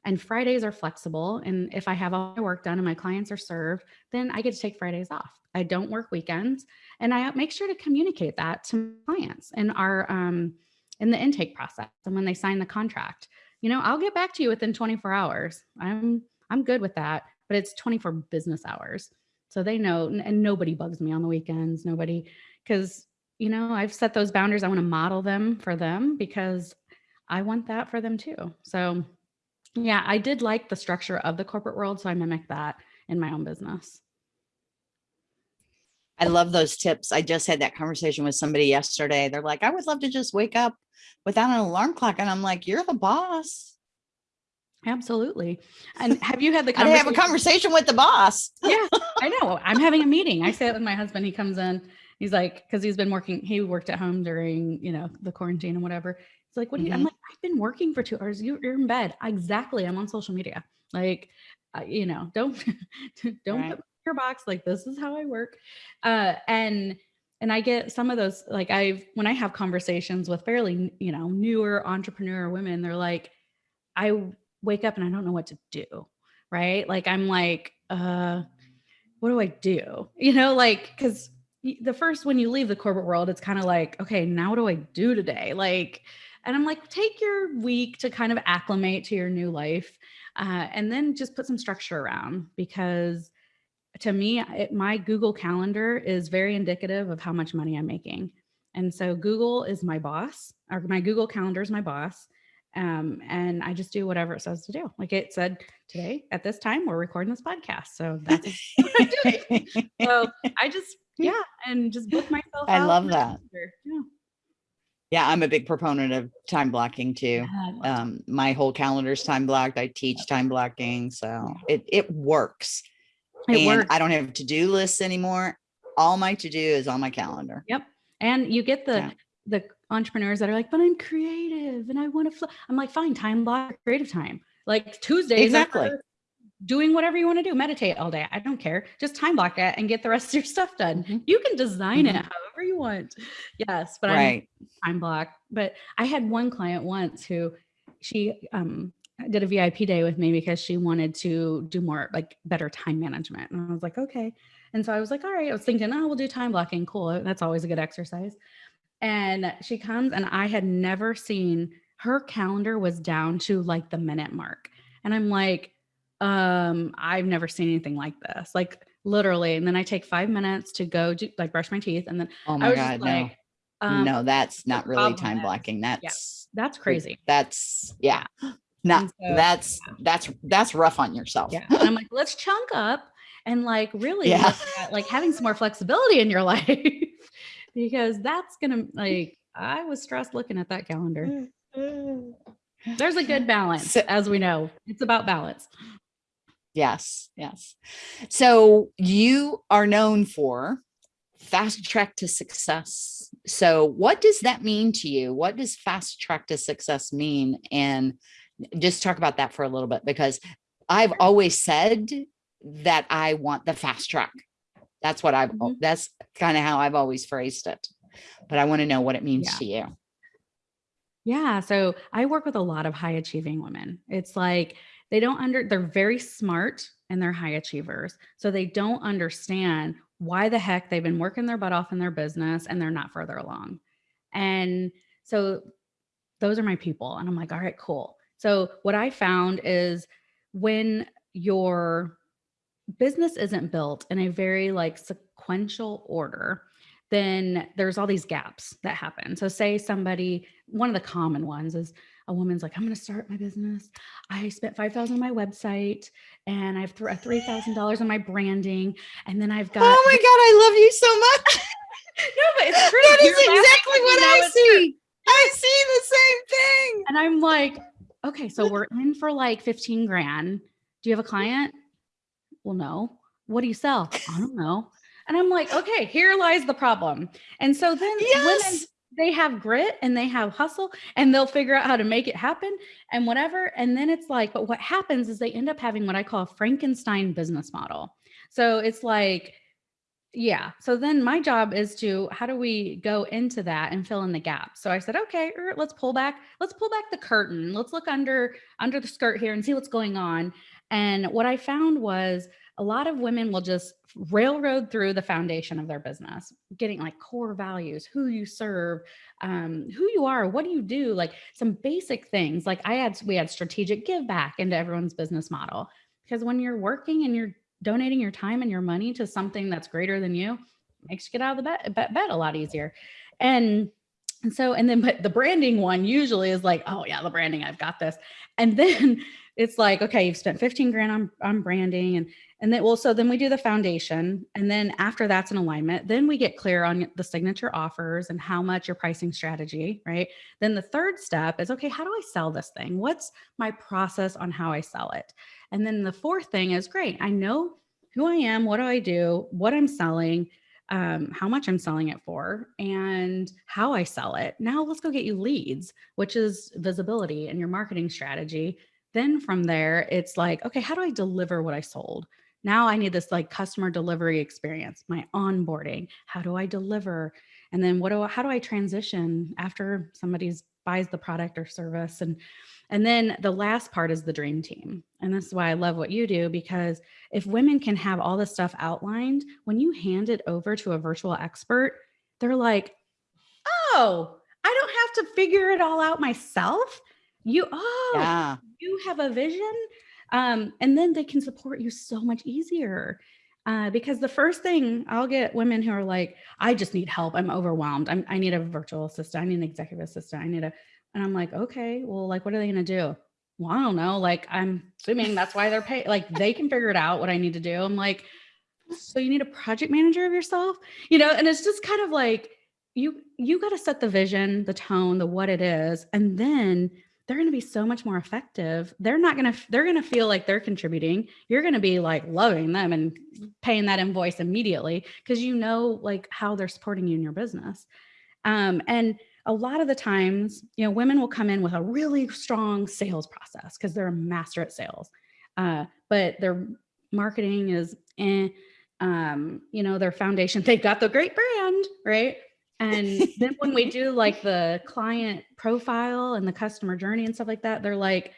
And Fridays are flexible. And if I have all my work done and my clients are served, then I get to take Fridays off. I don't work weekends. And I make sure to communicate that to clients in our um, in the intake process and when they sign the contract. You know, I'll get back to you within 24 hours. I'm I'm good with that, but it's 24 business hours. So they know and- nobody bugs me on the weekends, nobody cuz you know, I've set those boundaries. I want to model them for them because I want that for them too. So yeah, I did like the structure of the corporate world, so I mimic that in my own business. I love those tips. I just had that conversation with somebody yesterday. They're like, I would love to just wake up without an alarm clock. And I'm like, you're the boss. Absolutely. And have you had the I have a conversation? conversation with the boss. yeah, I know. I'm having a meeting. I say it with my husband. He comes in. He's like, because he's been working. He worked at home during, you know, the quarantine and whatever. Like, what do you? I'm Mhm. like, I've been working for two hours. You, you're in bed. Exactly. I'm on social media. Like, uh, you know, don't don't Right. put me in your box. Like this is how I work. Uh, and and I get some of those, like I've, when I have conversations with fairly, you know, newer entrepreneur women, they're like, I wake up and I don't know what to do. Right. Like, I'm like, uh, what do I do? You know, like, cause the first, when you leave the corporate world, it's kind of like, okay, now what do I do today? Like, and I'm like, take your week to kind of acclimate to your new life. Uh, and then just put some structure around because to me, it, my Google Calendar is very indicative of how much money I'm making. And so Google is my boss, or my Google Calendar is my boss. Um, and I just do whatever it says to do. Like it said today at this time, we're recording this podcast. So that's what I'm doing. So I just, yeah, and just book myself. I love that. Yeah. Yeah, I'm a big proponent of time blocking too. Um, my whole calendar's time blocked. I teach time blocking, so it it works. it and works. I don't have to-do lists anymore. All my to-do is on my calendar. Yep. And you get the Yeah. the entrepreneurs that are like, but I'm creative and I want to. I'm like, fine, time block, creative time. Like Tuesdays, Exactly. Doing whatever you want to do, meditate all day. I don't care. Just time block it and get the rest of your stuff done. Mhm. You can design it Mhm. however you want. Yes, but I'm Right. time block. But I had one client once who she um did a VIP day with me because she wanted to do more like better time management. And I was like, okay. And so I was like, all right. I was thinking, oh, we'll do time blocking. Cool. That's always a good exercise. And she comes and I had never seen her calendar was down to like the minute mark. And I'm like, um, I've never seen anything like this. Like literally. And then I take five minutes to go do like brush my teeth. And then Oh I my was God, no. like, um, no, that's not really time blocking. That's that's crazy. That's yeah. Not so- that's that's that's rough on yourself. Yeah. And I'm like, let's chunk up and like really Yeah. at, like having some more flexibility in your life because that's gonna like I was stressed looking at that calendar. There's a good balance, So- as we know. It's about balance. Yes, yes. So you are known for fast track to success. So what does that mean to you? What does fast track to success mean? And just talk about that for a little bit because I've always said that I want the fast track. That's what I've Mhm. that's kind of how I've always phrased it. But I want to know what it means Yeah. to you. Yeah. So I work with a lot of high achieving women. It's like they don't under, they're very smart and they're high achievers. So they don't understand why the heck they've been working their butt off in their business and they're not further along. And so those are my people. And I'm like, all right, cool. So what I found is when your business isn't built in a very like sequential order, then there's all these gaps that happen. So say somebody, one of the common ones is a woman's like, I'm going to start my business. I spent 5,000 on my website and I've th- uh, $3,000 on my branding. And then I've got, Oh my God, I love you so much. no, but it's true. that is You're laughing exactly what I see. I see the same thing. And I'm like, okay, so we're in for like 15 grand. Do you have a client? Well, no. What do you sell? I don't know. And I'm like, okay, here lies the problem. And so then women, Yes. They have grit and they have hustle and they'll figure out how to make it happen and whatever. And then it's like, but what happens is they end up having what I call a Frankenstein business model. So it's like, yeah. So then my job is to how do we go into that and fill in the gap? So I said, okay, er, let's pull back. Let's pull back the curtain. Let's look under under the skirt here and see what's going on. And what I found was a lot of women will just railroad through the foundation of their business, getting like core values, who you serve, um, who you are, what do you do, like some basic things. Like I had, we had strategic give back into everyone's business model because when you're working and you're donating your time and your money to something that's greater than you, makes you get out of the bed, bed, a lot easier. And and so, and then, but the branding one usually is like, oh yeah, the branding, I've got this. And then it's like, okay, you've spent 15 grand on, on branding and, and then, well, so then we do the foundation. And then after that's an alignment, then we get clear on the signature offers and how much your pricing strategy, right? Then the third step is, okay, how do I sell this thing? What's my process on how I sell it? And then the fourth thing is great. I know who I am, what do I do, what I'm selling, um, how much I'm selling it for, and how I sell it. Now let's go get you leads, which is visibility and your marketing strategy. Then from there, it's like, okay, how do I deliver what I sold? Now I need this like customer delivery experience, my onboarding. How do I deliver? And then what do I, how do I transition after somebody's buys the product or service? And and then the last part is the dream team. And this is why I love what you do because if women can have all this stuff outlined, when you hand it over to a virtual expert, they're like, "Oh, I don't have to figure it all out myself." You oh, yeah. you have a vision um, and then they can support you so much easier. Uh, because the first thing I'll get women who are like, I just need help. I'm overwhelmed. I'm, I need a virtual assistant. I need an executive assistant. I need a, and I'm like, okay, well, like, what are they going to do? Well, I don't know. Like, I'm assuming that's why they're paid. Like, they can figure it out what I need to do. I'm like, so you need a project manager of yourself, you know? And it's just kind of like, you, you got to set the vision, the tone, the what it is. And then they're going to be so much more effective. They're not going to, they're going to feel like they're contributing. You're going to be like loving them and paying that invoice immediately because you know like how they're supporting you in your business. Um, and a lot of the times, you know, women will come in with a really strong sales process because they're a master at sales, uh, but their marketing is, eh, um, you know, their foundation, they've got the great brand, right? And then when we do like the client profile and the customer journey and stuff like that, they're like,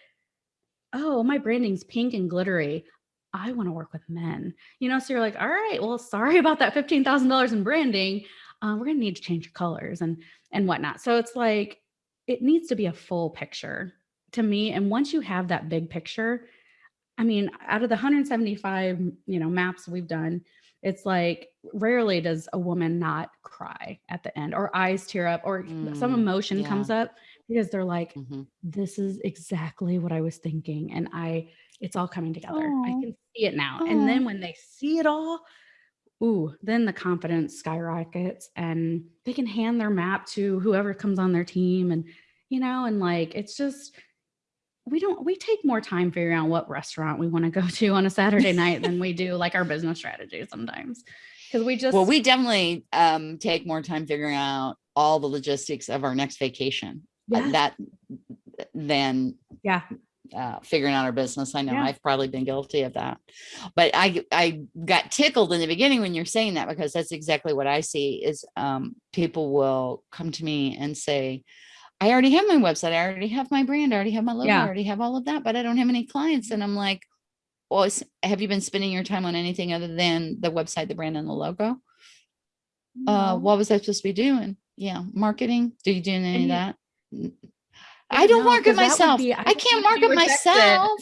oh, my branding's pink and glittery. I want to work with men, you know? So you're like, all right, well, sorry about that $15,000 in branding. Uh, we're going to need to change colors and, and whatnot. So it's like, it needs to be a full picture to me. And once you have that big picture, I mean, out of the 175, you know, maps we've done, it's like rarely does a woman not cry at the end or eyes tear up or mm, some emotion yeah. comes up because they're like mm -hmm. this is exactly what i was thinking and i it's all coming together Aww. i can see it now Aww. and then when they see it all ooh then the confidence skyrockets and they can hand their map to whoever comes on their team and you know and like it's just we don't we take more time figuring out what restaurant we want to go to on a Saturday night than we do like our business strategy sometimes. Because we just well, we definitely um take more time figuring out all the logistics of our next vacation. Uh, yeah. That than yeah uh, figuring out our business. I know yeah. I've probably been guilty of that, but I, I got tickled in the beginning when you're saying that, because that's exactly what I see is um, people will come to me and say, I already have my website. I already have my brand. I already have my logo. Yeah. I already have all of that, but I don't have any clients. And I'm like, well, have you been spending your time on anything other than the website, the brand and the logo? Uh, no. Uh, what was I supposed to be doing? Yeah. Marketing. Do you doing any of that? I don't no, market myself. Be, I, I, can't market myself.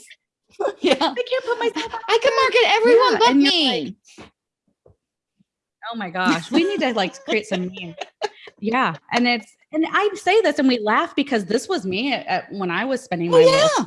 yeah. I can't put myself. I can market everyone yeah, but me. Like, oh my gosh. We need to like create some memes. Yeah. And it's, and I say this and we laugh because this was me at, when I was spending my oh, yeah.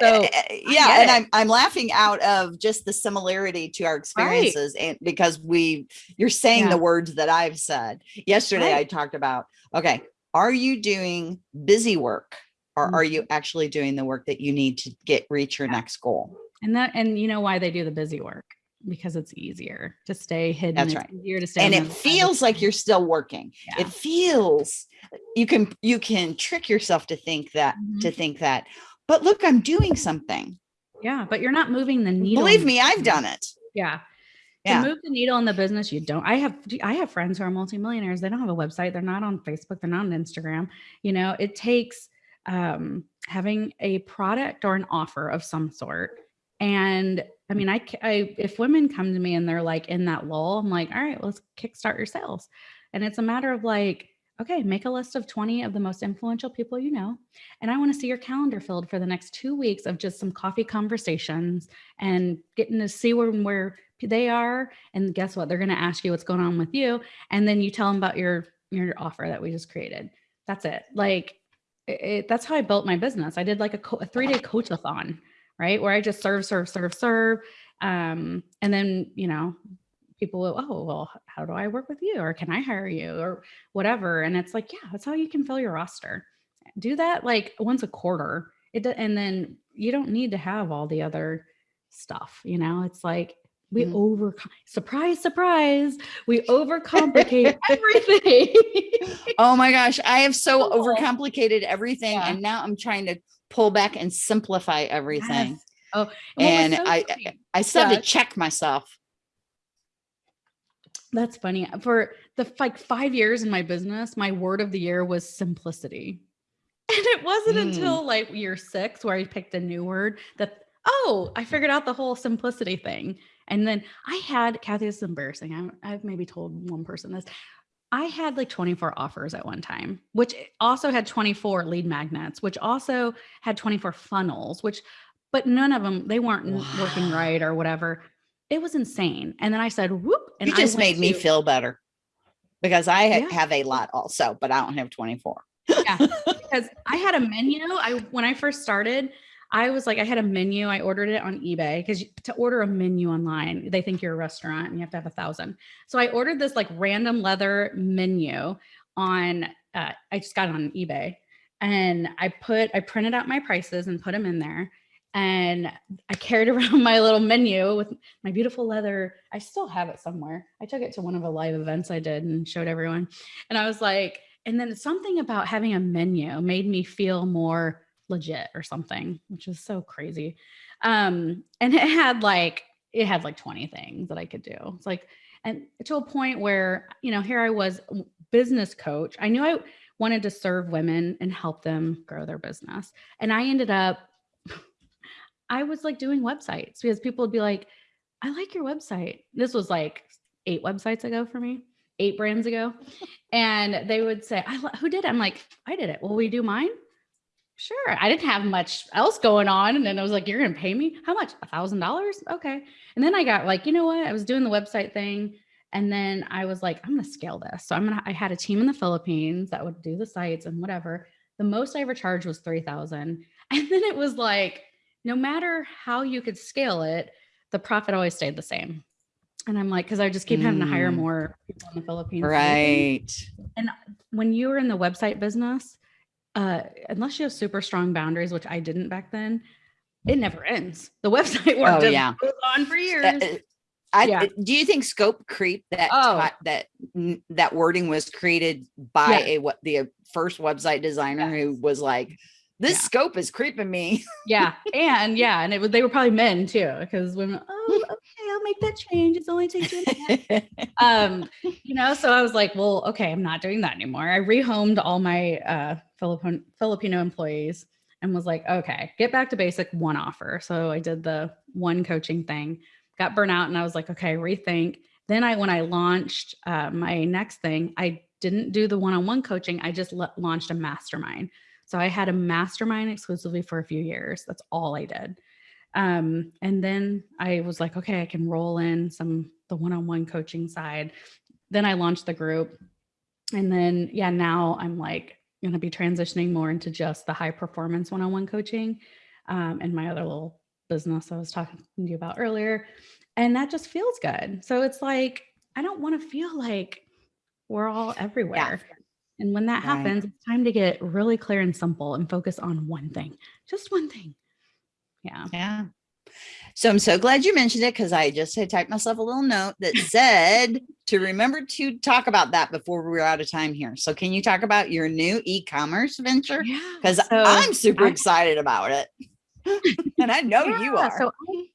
So eh, eh, yeah, and I'm I'm laughing out of just the similarity to our experiences, right. and because we you're saying yeah. the words that I've said. Yesterday, right. I talked about okay, are you doing busy work, or mm-hmm. are you actually doing the work that you need to get reach your yeah. next goal? And that and you know why they do the busy work because it's easier to stay hidden. That's it's right. Easier to stay. And it feels like you're still working. Yeah. It feels you can you can trick yourself to think that mm -hmm. to think that. But look, I'm doing something. Yeah, but you're not moving the needle. Believe me, I've done it. Yeah. Yeah. To move the needle in the business, you don't. I have I have friends who are multimillionaires. They don't have a website. They're not on Facebook. They're not on Instagram. You know, it takes um, having a product or an offer of some sort and I mean, I, I, if women come to me and they're like in that lull, I'm like, all right, let's kickstart your sales. And it's a matter of like, okay, make a list of 20 of the most influential people you know. And I want to see your calendar filled for the next two weeks of just some coffee conversations and getting to see where, where they are. And guess what? They're going to ask you what's going on with you. And then you tell them about your, your offer that we just created. That's it. Like, it, that's how I built my business. I did like a, a three day coach-a-thon right? Where I just serve, serve, serve, serve. Um, and then, you know, people will, oh, well, how do I work with you? Or can I hire you or whatever? And it's like, yeah, that's how you can fill your roster. Do that like once a quarter. It and then you don't need to have all the other stuff, you know, it's like we mm. over surprise, surprise, we overcomplicate everything. oh my gosh, I have so overcomplicated everything. Yeah. And now I'm trying to pull back and simplify everything. Yes. Oh, and so I, funny- I still have to check myself. That's funny. For the like five years in my business, my word of the year was simplicity. And it wasn't Mm. until like year six where I picked a new word that, oh, I figured out the whole simplicity thing. And then I had, Kathy, this is embarrassing. I'm, I've maybe told one person this. I had like 24 offers at one time, which also had 24 lead magnets, which also had 24 funnels, which, but none of them, they weren't n- working right or whatever. It was insane. And then I said, whoop. And you just made me to- feel better because I Yeah. have a lot also, but I don't have 24. yeah because i had a menu i when i first started i was like i had a menu i ordered it on ebay because to order a menu online they think you're a restaurant and you have to have a thousand. So i ordered this like random leather menu on uh, i just got it on ebay and i put i printed out my prices and put them in there and i carried around my little menu with my beautiful leather i still have it somewhere. I took it to one of the live events i did and showed everyone and i was like and then something about having a menu made me feel more legit or something which is so crazy. Um and it had like it had like 20 things that i could do. It's like and to a point where you know here i was business coach. I knew i wanted to serve women and help them grow their business. And i ended up i was like doing websites because people would be like i like your website. This was like eight websites ago for me eight brands ago. And they would say I, who did it? I'm like i did it. Will we do mine sure i didn't have much else going on and then i was like you're gonna pay me? How much? A thousand dollars? Okay. And then i got like you know what? I was doing the website thing and then i was like i'm gonna scale this. So i'm gonna i had a team in the philippines that would do the sites and whatever. The most i ever charged was 3000 and then it was like no matter how you could scale it the profit always stayed the same. And i'm like because i just keep having to hire Mm. more people in the philippines. Right. and when you were in the website business, uh, unless you have super strong boundaries, which I didn't back then, it never ends. The website work Oh, yeah. goes on for years. Uh, uh, I, Yeah. Do you think scope creep that Oh. that that wording was created by Yeah. a what the uh, first website designer who was like, "This Yeah. scope is creeping me." yeah, and yeah, and it was they were probably men too, because women. Oh, okay, I'll make that change. It's only takes you. a minute." um, you know, so I was like, well, okay, I'm not doing that anymore. I rehomed all my uh Filipino employees and was like, okay, get back to basic one offer. So I did the one coaching thing, got burnt out, and I was like, okay, rethink. Then I when I launched uh, my next thing, I didn't do the one-on-one coaching. I just launched a mastermind. So I had a mastermind exclusively for a few years. That's all I did. Um, and then I was like, okay, I can roll in some the one-on-one coaching side. Then I launched the group. And then yeah, now I'm like gonna be transitioning more into just the high performance one-on-one coaching um, and my other little business I was talking to you about earlier. And that just feels good. So it's like I don't want to feel like we're all everywhere. Yeah. And when that Right. happens, it's time to get really clear and simple and focus on one thing, just one thing. Yeah. Yeah. So I'm so glad you mentioned it because I just had typed myself a little note that said to remember to talk about that before we're out of time here. So can you talk about your new e-commerce venture? Yeah. Because So I'm super I- excited about it. and I know you are. So I-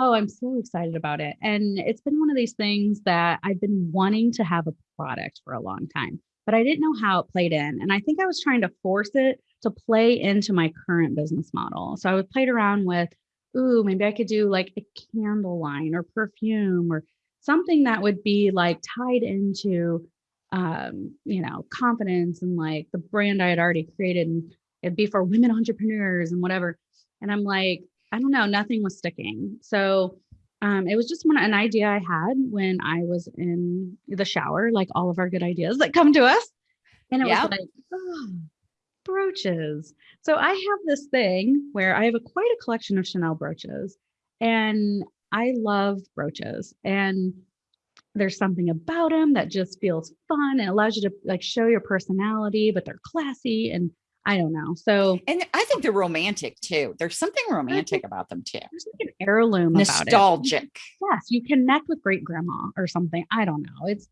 oh, I'm so excited about it. And it's been one of these things that I've been wanting to have a product for a long time, but I didn't know how it played in. And I think I was trying to force it to play into my current business model. So I would played around with, ooh, maybe I could do like a candle line or perfume or something that would be like tied into um, you know, confidence and like the brand I had already created and it'd be for women entrepreneurs and whatever. And I'm like, I don't know, nothing was sticking. So um, it was just one, an idea I had when I was in the shower, like all of our good ideas that come to us. And it Yeah. was like, oh, brooches. So I have this thing where I have a quite a collection of Chanel brooches and I love brooches. And there's something about them that just feels fun and allows you to like show your personality, but they're classy and I don't know. So and I think they're romantic too. There's something romantic about them too. there's like an heirloom about it. Nostalgic. Yes, you connect with great grandma or something. I don't know. It's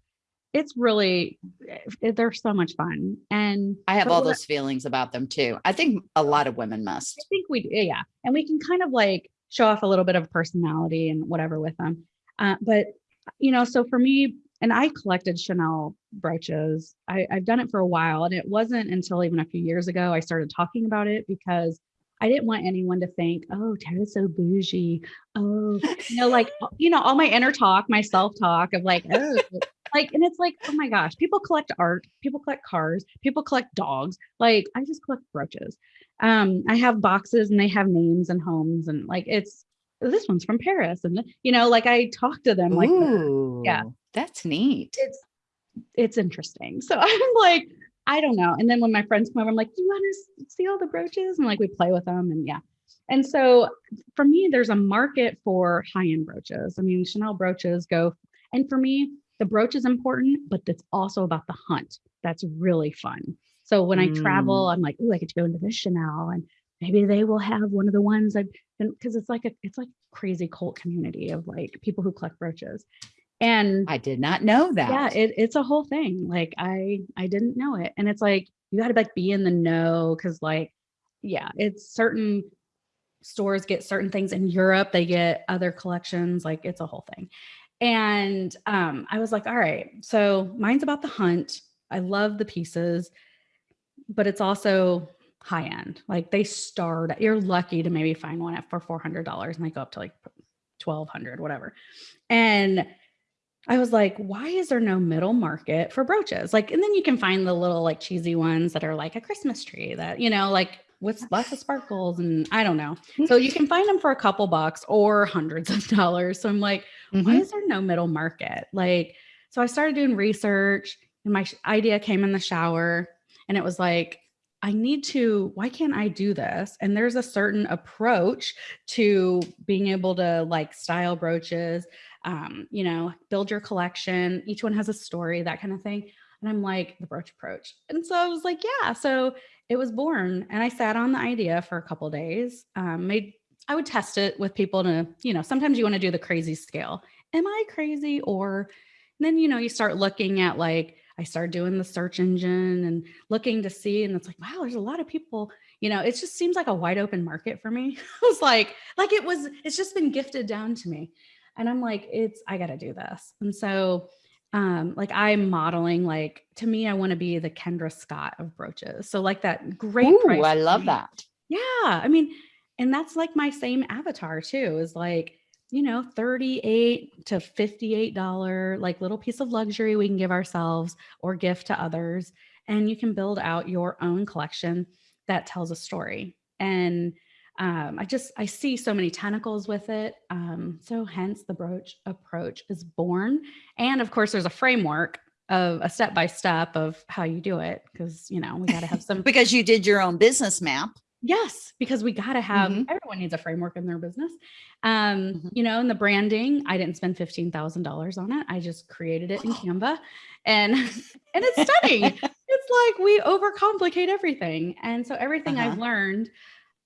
it's really it, they're so much fun. And I have all those feelings about them too. I think a lot of women must. I think we yeah, and we can kind of like show off a little bit of personality and whatever with them. Uh, but you know, so for me, and I collected Chanel brooches. I, I've done it for a while, and it wasn't until even a few years ago I started talking about it because I didn't want anyone to think, oh, Tara's so bougie. Oh, you know, like, you know, all my inner talk, my self talk of like, oh, like, and it's like, oh my gosh, people collect art, people collect cars, people collect dogs. Like, I just collect brooches. Um, I have boxes and they have names and homes, and like, it's this one's from Paris. And, you know, like I talk to them like, Ooh, yeah. that's neat. it's, it's interesting. So I'm like, I don't know. And then when my friends come over, I'm like, do you want to see all the brooches? And like we play with them and yeah. And so for me, there's a market for high-end brooches. I mean, Chanel brooches go, and for me, the brooch is important, but it's also about the hunt. That's really fun. So when I travel, mm. I'm like, oh, I get to go into this Chanel and maybe they will have one of the ones I've been because it's like a it's like crazy cult community of like people who collect brooches. And I did not know that. yeah it, it's a whole thing like i i didn't know it and it's like you got to like be in the know because like yeah it's certain stores get certain things in europe they get other collections like it's a whole thing and um i was like all right so mine's about the hunt i love the pieces but it's also high end like they start you're lucky to maybe find one at for $400 and they go up to like 1200 whatever and I was like, why is there no middle market for brooches? Like, and then you can find the little like cheesy ones that are like a Christmas tree that, you know, like with lots of sparkles and I don't know. So you can find them for a couple bucks or hundreds of dollars. So I'm like, why Mhm. is there no middle market? Like, so I started doing research and my idea came in the shower and it was like, I need to, why can't I do this? And there's a certain approach to being able to like style brooches um, you know, build your collection. Each one has a story, that kind of thing. And I'm like, the brooch approach. And so I was like, yeah. So it was born. And I sat on the idea for a couple of days. Um, made I would test it with people to, you know, sometimes you want to do the crazy scale. Am I crazy? Or and then, you know, you start looking at like, I started doing the search engine and looking to see, and it's like, wow, there's a lot of people, you know, it just seems like a wide open market for me. I was like, like it was, it's just been gifted down to me and i'm like it's i gotta do this and so um like i'm modeling like to me i want to be the kendra scott of brooches so like that great Ooh, I love that. yeah i mean and that's like my same avatar too is like you know 38 to 58 dollar like little piece of luxury we can give ourselves or gift to others and you can build out your own collection that tells a story and um, I just I see so many tentacles with it. Um, so hence the brooch approach is born. And of course, there's a framework of a step by step of how you do it because you know we got to have some Because you did your own business map. Yes because we got to have Mhm. everyone needs a framework in their business. Um, Mhm. you know, and the branding I didn't spend fifteen thousand dollars on it. I just created it in Canva, and and it's stunning. it's like we overcomplicate everything, and so everything I've Uh-huh. learned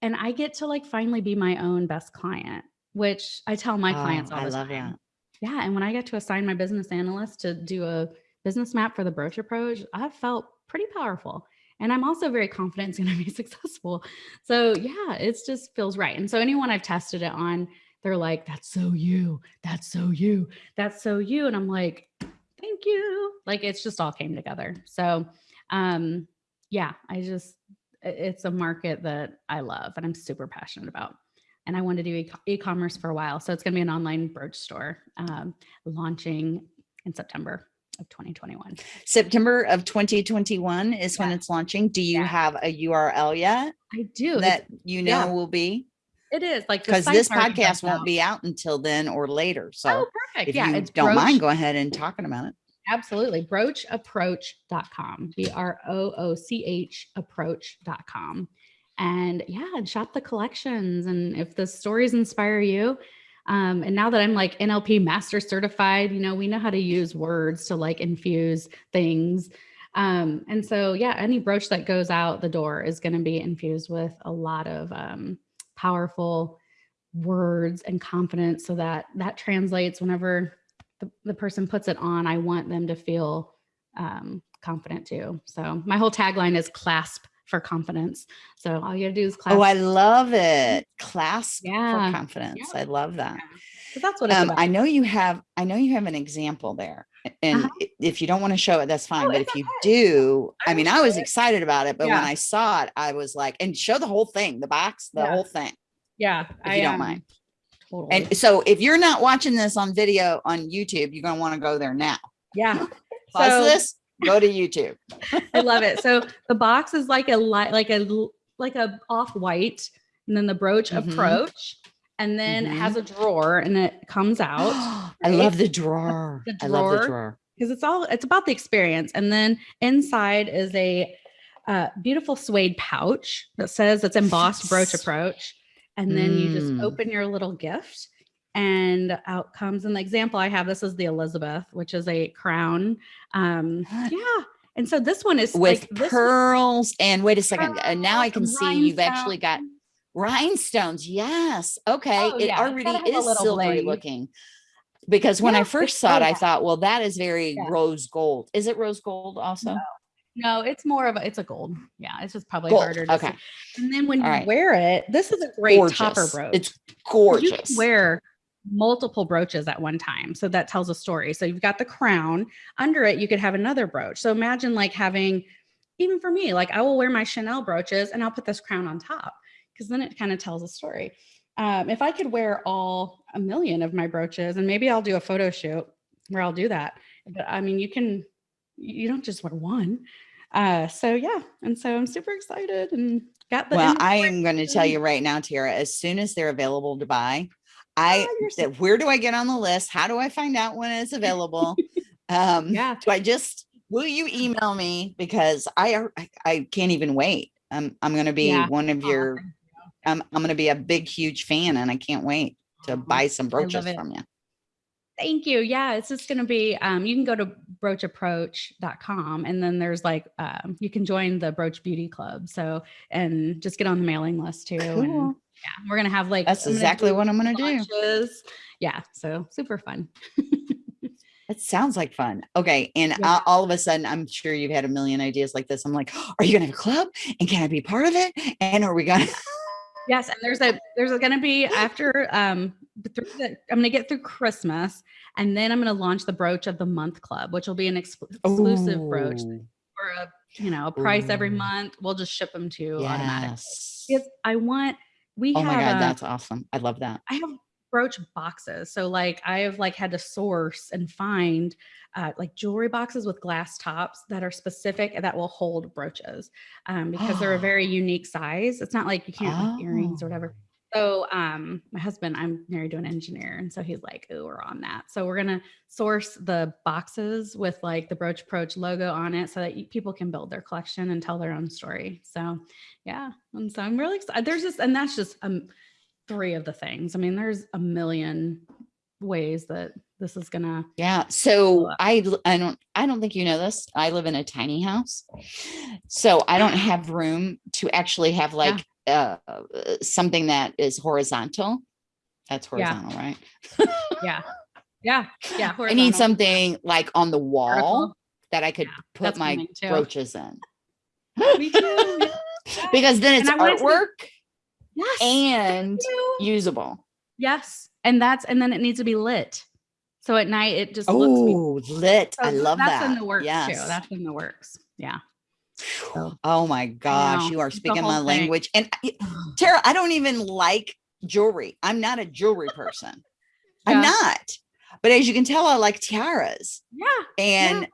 and I get to like finally be my own best client, which I tell my clients Oh, all I the love time. that. Yeah. And when I get to assign my business analyst to do a business map for the brooch approach, I felt pretty powerful. And I'm also very confident it's going to be successful. So yeah, it's just feels right. And so anyone I've tested it on, they're like, that's so you, that's so you, that's so you. And I'm like, thank you. Like it's just all came together. So um yeah, I just it's a market that I love and I'm super passionate about. And I wanted to do e- e-commerce for a while. So it's going to be an online brooch store um, launching in September of 2021. September of 2021 is when it's launching. Do you Yeah. have a URL yet I do. It's- that you know yeah. will be? it is like Because this podcast won't out. be out until then or later. So Oh, perfect. if yeah, you it's don't mind, brooch- go ahead and talking about it. Absolutely. Broochapproach.com. B R O O C H approach.com. And yeah, and shop the collections. And if the stories inspire you, um, and now that I'm like NLP master certified, you know, we know how to use words to like infuse things. Um, and so, yeah, any brooch that goes out the door is going to be infused with a lot of um, powerful words and confidence so that that translates whenever the, the person puts it on, I want them to feel um, confident too. So my whole tagline is clasp for confidence. So all you gotta do is class. Oh, I love it. Class Yeah. for confidence. Yeah. I love that. So that's what Um. I know you have, I know you have an example there. And Uh-huh. if you don't want to show it, that's fine. Oh, But if you do, I I mean, I was it. excited about it, but when I saw it, I was like, and show the whole thing, the box, the Yeah. whole thing, yeah, if I you don't um, mind. Totally. And so if you're not watching this on video on YouTube, you're going to want to go there now. yeah, Pause So- this, go to YouTube. I love it. So the box is like a light, like a like a off white, and then the brooch Mhm. approach, and then it Mhm. has a drawer, and it comes out I love the drawer. The I love the drawer. drawer. because it's all it's about the experience. And then inside is a uh, beautiful suede pouch that says it's embossed brooch approach, and then you just Mm. open your little gift. And outcomes. and the example I have, this is the Elizabeth, which is a crown. Um, yeah. And so this one is With like one- pearls and wait a second. And now I can see you've actually got rhinestones. Yes. Okay. Oh, it yeah, already gotta have a is silvery looking. Because when Yeah, I first saw it, I thought, well, that is very Yeah. rose gold. Is it rose gold also? No, it's more of a it's a gold. Yeah, it's just probably Gold, harder to okay. see. And then when All you right. wear it, this is a great topper Gorgeous. brooch. It's gorgeous. You can wear multiple brooches at one time. So that tells a story. So you've got the crown. Under it, you could have another brooch. So imagine like having, even for me, like I will wear my Chanel brooches and I'll put this crown on top because then it kind of tells a story. Um, if I could wear all a million of my brooches, and maybe I'll do a photo shoot where I'll do that. But I mean, you can, you don't just wear one. Uh, so yeah, and so I'm super excited and got the. well, I am going to tell you right now, Tara, as soon as they're available to buy, I Oh, so where do I get on the list? How do I find out when it's available? um Yeah. do I just will you email me because I I, I can't even wait. Um, I'm going to be Yeah. one of your thank I'm I'm going to be a big huge fan and I can't wait to Aw, buy some brooches from you. Thank you. Yeah, it's just going to be, um, you can go to broochapproach.com and then there's like, um, you can join the Brooch Beauty Club. So, and just get on the mailing list too. And Cool. Yeah, we're going to have like, That's exactly what I'm going to do. Yeah. So super fun. It sounds like fun. Okay. And Yeah. all of a sudden, I'm sure you've had a million ideas like this. I'm like, are you going to have a club? And can I be part of it? And are we going to? Yes. And there's a, there's going to be after, um, through the, I'm going to get through Christmas and then I'm going to launch the Brooch of the Month Club, which will be an ex- exclusive brooch for a, you know, a price every month. We'll just ship them to you automatically. Yes. Because I want, we Oh have, my God. That's awesome. I love that. I have brooch boxes. So like I have like had to source and find uh, like jewelry boxes with glass tops that are specific that will hold brooches um, because they're a very unique size. It's not like you can't have earrings or whatever. So um, my husband, I'm married to an engineer, and so he's like, "Oh, we're on that." So we're gonna source the boxes with like the Brooch Approach logo on it, so that you, people can build their collection and tell their own story. So yeah, and so I'm really excited. There's just, and that's just um three of the things. I mean, there's a million ways that this is gonna. Yeah. So i i don't I don't think you know this. I live in a tiny house. So I don't have room to actually have like uh uh, something that is horizontal. That's Yeah. horizontal, right? Yeah, yeah, yeah. I need something like on the wall vertical. that I could Yeah, put my brooches in. Me too. yeah. Because then it's And I to- artwork Yes. and usable. Yes. And that's and then it needs to be lit. So at night it just looks Oh, lit. I so love that's that. in the works yes. too. That's in the works. Yeah. So- Oh my gosh, know, you are speaking my thing. language. And I- Tara, I don't even like jewelry. I'm not a jewelry person. I'm not. But as you can tell, I like tiaras. Yeah. And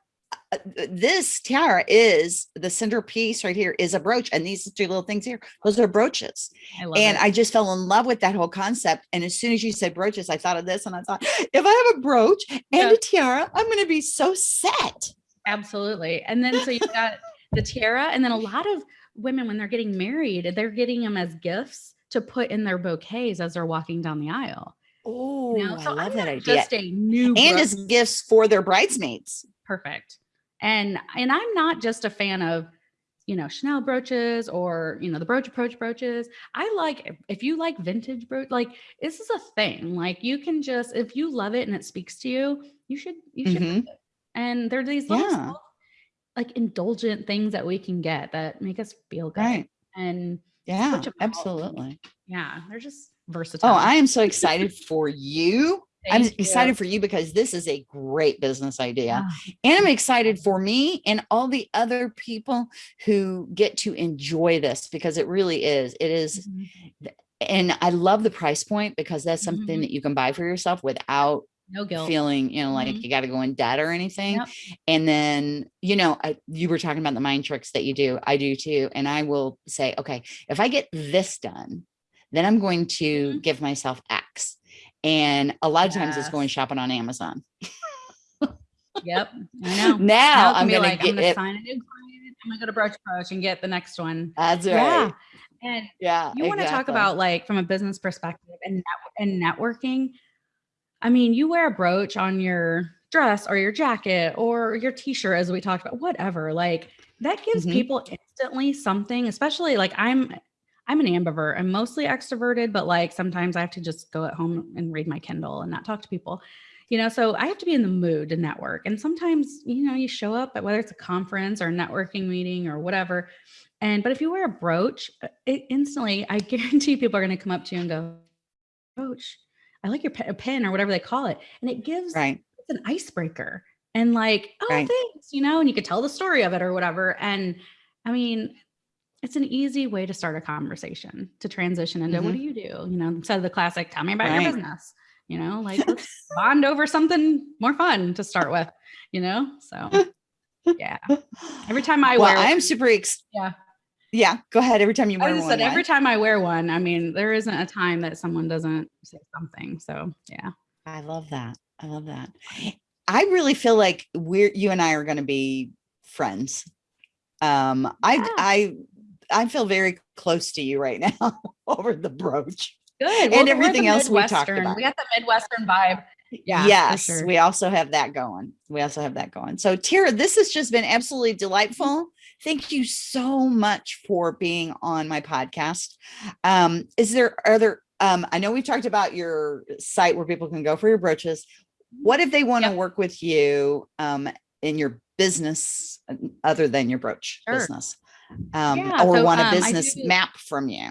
uh, uh, this tiara is the centerpiece right here is a brooch. And these two little things here, those are brooches. I love And it. I just fell in love with that whole concept. And as soon as you said brooches, I thought of this and I thought, if I have a brooch and Yeah. a tiara, I'm going to be so set. Absolutely. And then so you've got the tiara, and then a lot of women when they're getting married, they're getting them as gifts to put in their bouquets as they're walking down the aisle. Oh, You know? I love I'm that idea. Just a new and as gifts for their bridesmaids. perfect and and i'm not just a fan of you know chanel brooches or you know the brooch approach brooches i like if- you like vintage brooch like this is a thing like you can just if you love it and it speaks to you you should you should have Mhm. and they're these little Yeah. Like indulgent things that we can get that make us feel good. Right. And Yeah, switch 'em out. absolutely. yeah, they're just versatile. Oh, I am so excited for you. I'm you. excited for you because this is a great business idea. Ah, And I'm excited for me and all the other people who get to enjoy this because it really is. It is, mhm. and I love the price point because that's something Mhm. that you can buy for yourself without No guilt. feeling, you know, like Mhm. you got to go in debt or anything. Yep. And then, you know, I, you were talking about the mind tricks that you do. I do too. And I will say, okay, if I get this done, then I'm going to Mhm. give myself X. And a lot of times it's going shopping on Amazon. Yep. I know. Now can I'm going like, to I'm get gonna it. sign a new client. I'm gonna go to Brooch Approach and get the next one. That's Yeah. right. And Yeah. you want to talk about like from a business perspective and and networking. I mean, you wear a brooch on your dress or your jacket or your t-shirt as we talked about, whatever. Like that gives Mhm. people instantly something, especially like I'm I'm an ambivert. I'm mostly extroverted, but like sometimes I have to just go at home and read my Kindle and not talk to people. You know, so I have to be in the mood to network. And sometimes, you know, you show up at whether it's a conference or a networking meeting or whatever. And but if you wear a brooch, it instantly, I guarantee people are going to come up to you and go, "Brooch, I like your pe- pin or whatever they call it," and it gives Right. it's an icebreaker and like, "Oh, Right. thanks," you know, and you could tell the story of it or whatever. And I mean, it's an easy way to start a conversation to transition into what do you do? You know, instead of the classic, "Tell me about Mm-hmm. Right. your business." You know, like let's bond over something more fun to start with. You know, so yeah. Every time I well, wear, I'm super ex- yeah. Yeah. Go ahead. Every time you I wear just one. said every time I wear one, I mean, there isn't a time that someone doesn't say something. So yeah. I love that. I love that. I really feel like we're you and I are going to be friends. Um, I Yeah. I I feel very close to you right now over the brooch. Good. And we're everything else we talked about. We got the Midwestern vibe. Yeah. yes, sure. we also have that going. We also have that going. So Terra, this has just been absolutely delightful. Thank you so much for being on my podcast. Um, is there are there um I know we've talked about your site where people can go for your brooches. What if they want to Yep. work with you um in your business uh, other than your brooch Sure. business? Um, Yeah, or so, want a um, business do- map from you.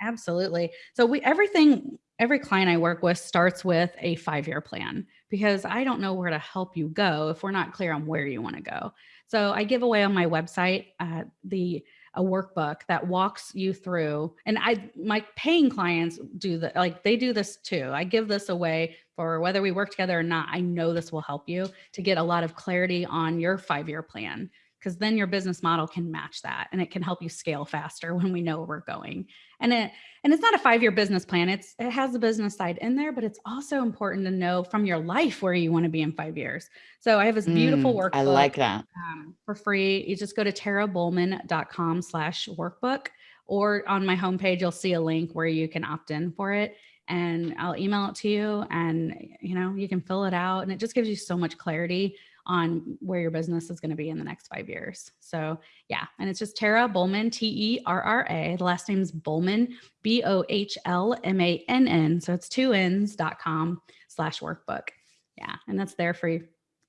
Absolutely. So we everything every client I work with starts with a 5-year plan because I don't know where to help you go if we're not clear on where you want to go. So I give away on my website uh, the a workbook that walks you through and I my paying clients do the like they do this too. I give this away for whether we work together or not. I know this will help you to get a lot of clarity on your 5-year plan because then your business model can match that and it can help you scale faster when we know where we're going. And it and it's not a five-year business plan. It's it has the business side in there, but it's also important to know from your life where you want to be in five years. So I have this beautiful Mm, workbook I like that. um, for free. You just go to terrabohlmann.com slash workbook or on my homepage, you'll see a link where you can opt in for it and I'll email it to you and you know, you can fill it out and it just gives you so much clarity on where your business is going to be in the next five years. So yeah, and it's just Terra Bohlmann, T E R R A. The last name's Bohlmann, B O H L M A N N. So it's two N's dot com slash workbook. Yeah, and that's there for you.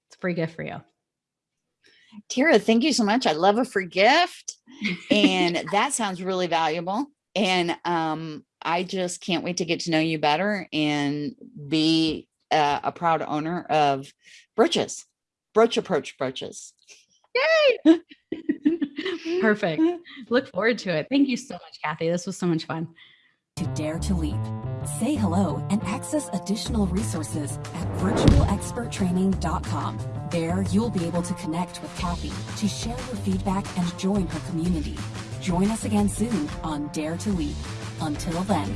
It's a free gift for you. Terra, thank you so much. I love a free gift. and that sounds really valuable. And um, I just can't wait to get to know you better and be uh, a proud owner of brooches, brooch approach brooches. Yay! Perfect. Look forward to it. Thank you so much, Kathy. This was so much fun. to Dare to Leap. Say hello and access additional resources at virtualexperttraining.com. There, you'll be able to connect with Kathy to share your feedback and join her community. Join us again soon on Dare to Leap. Until then.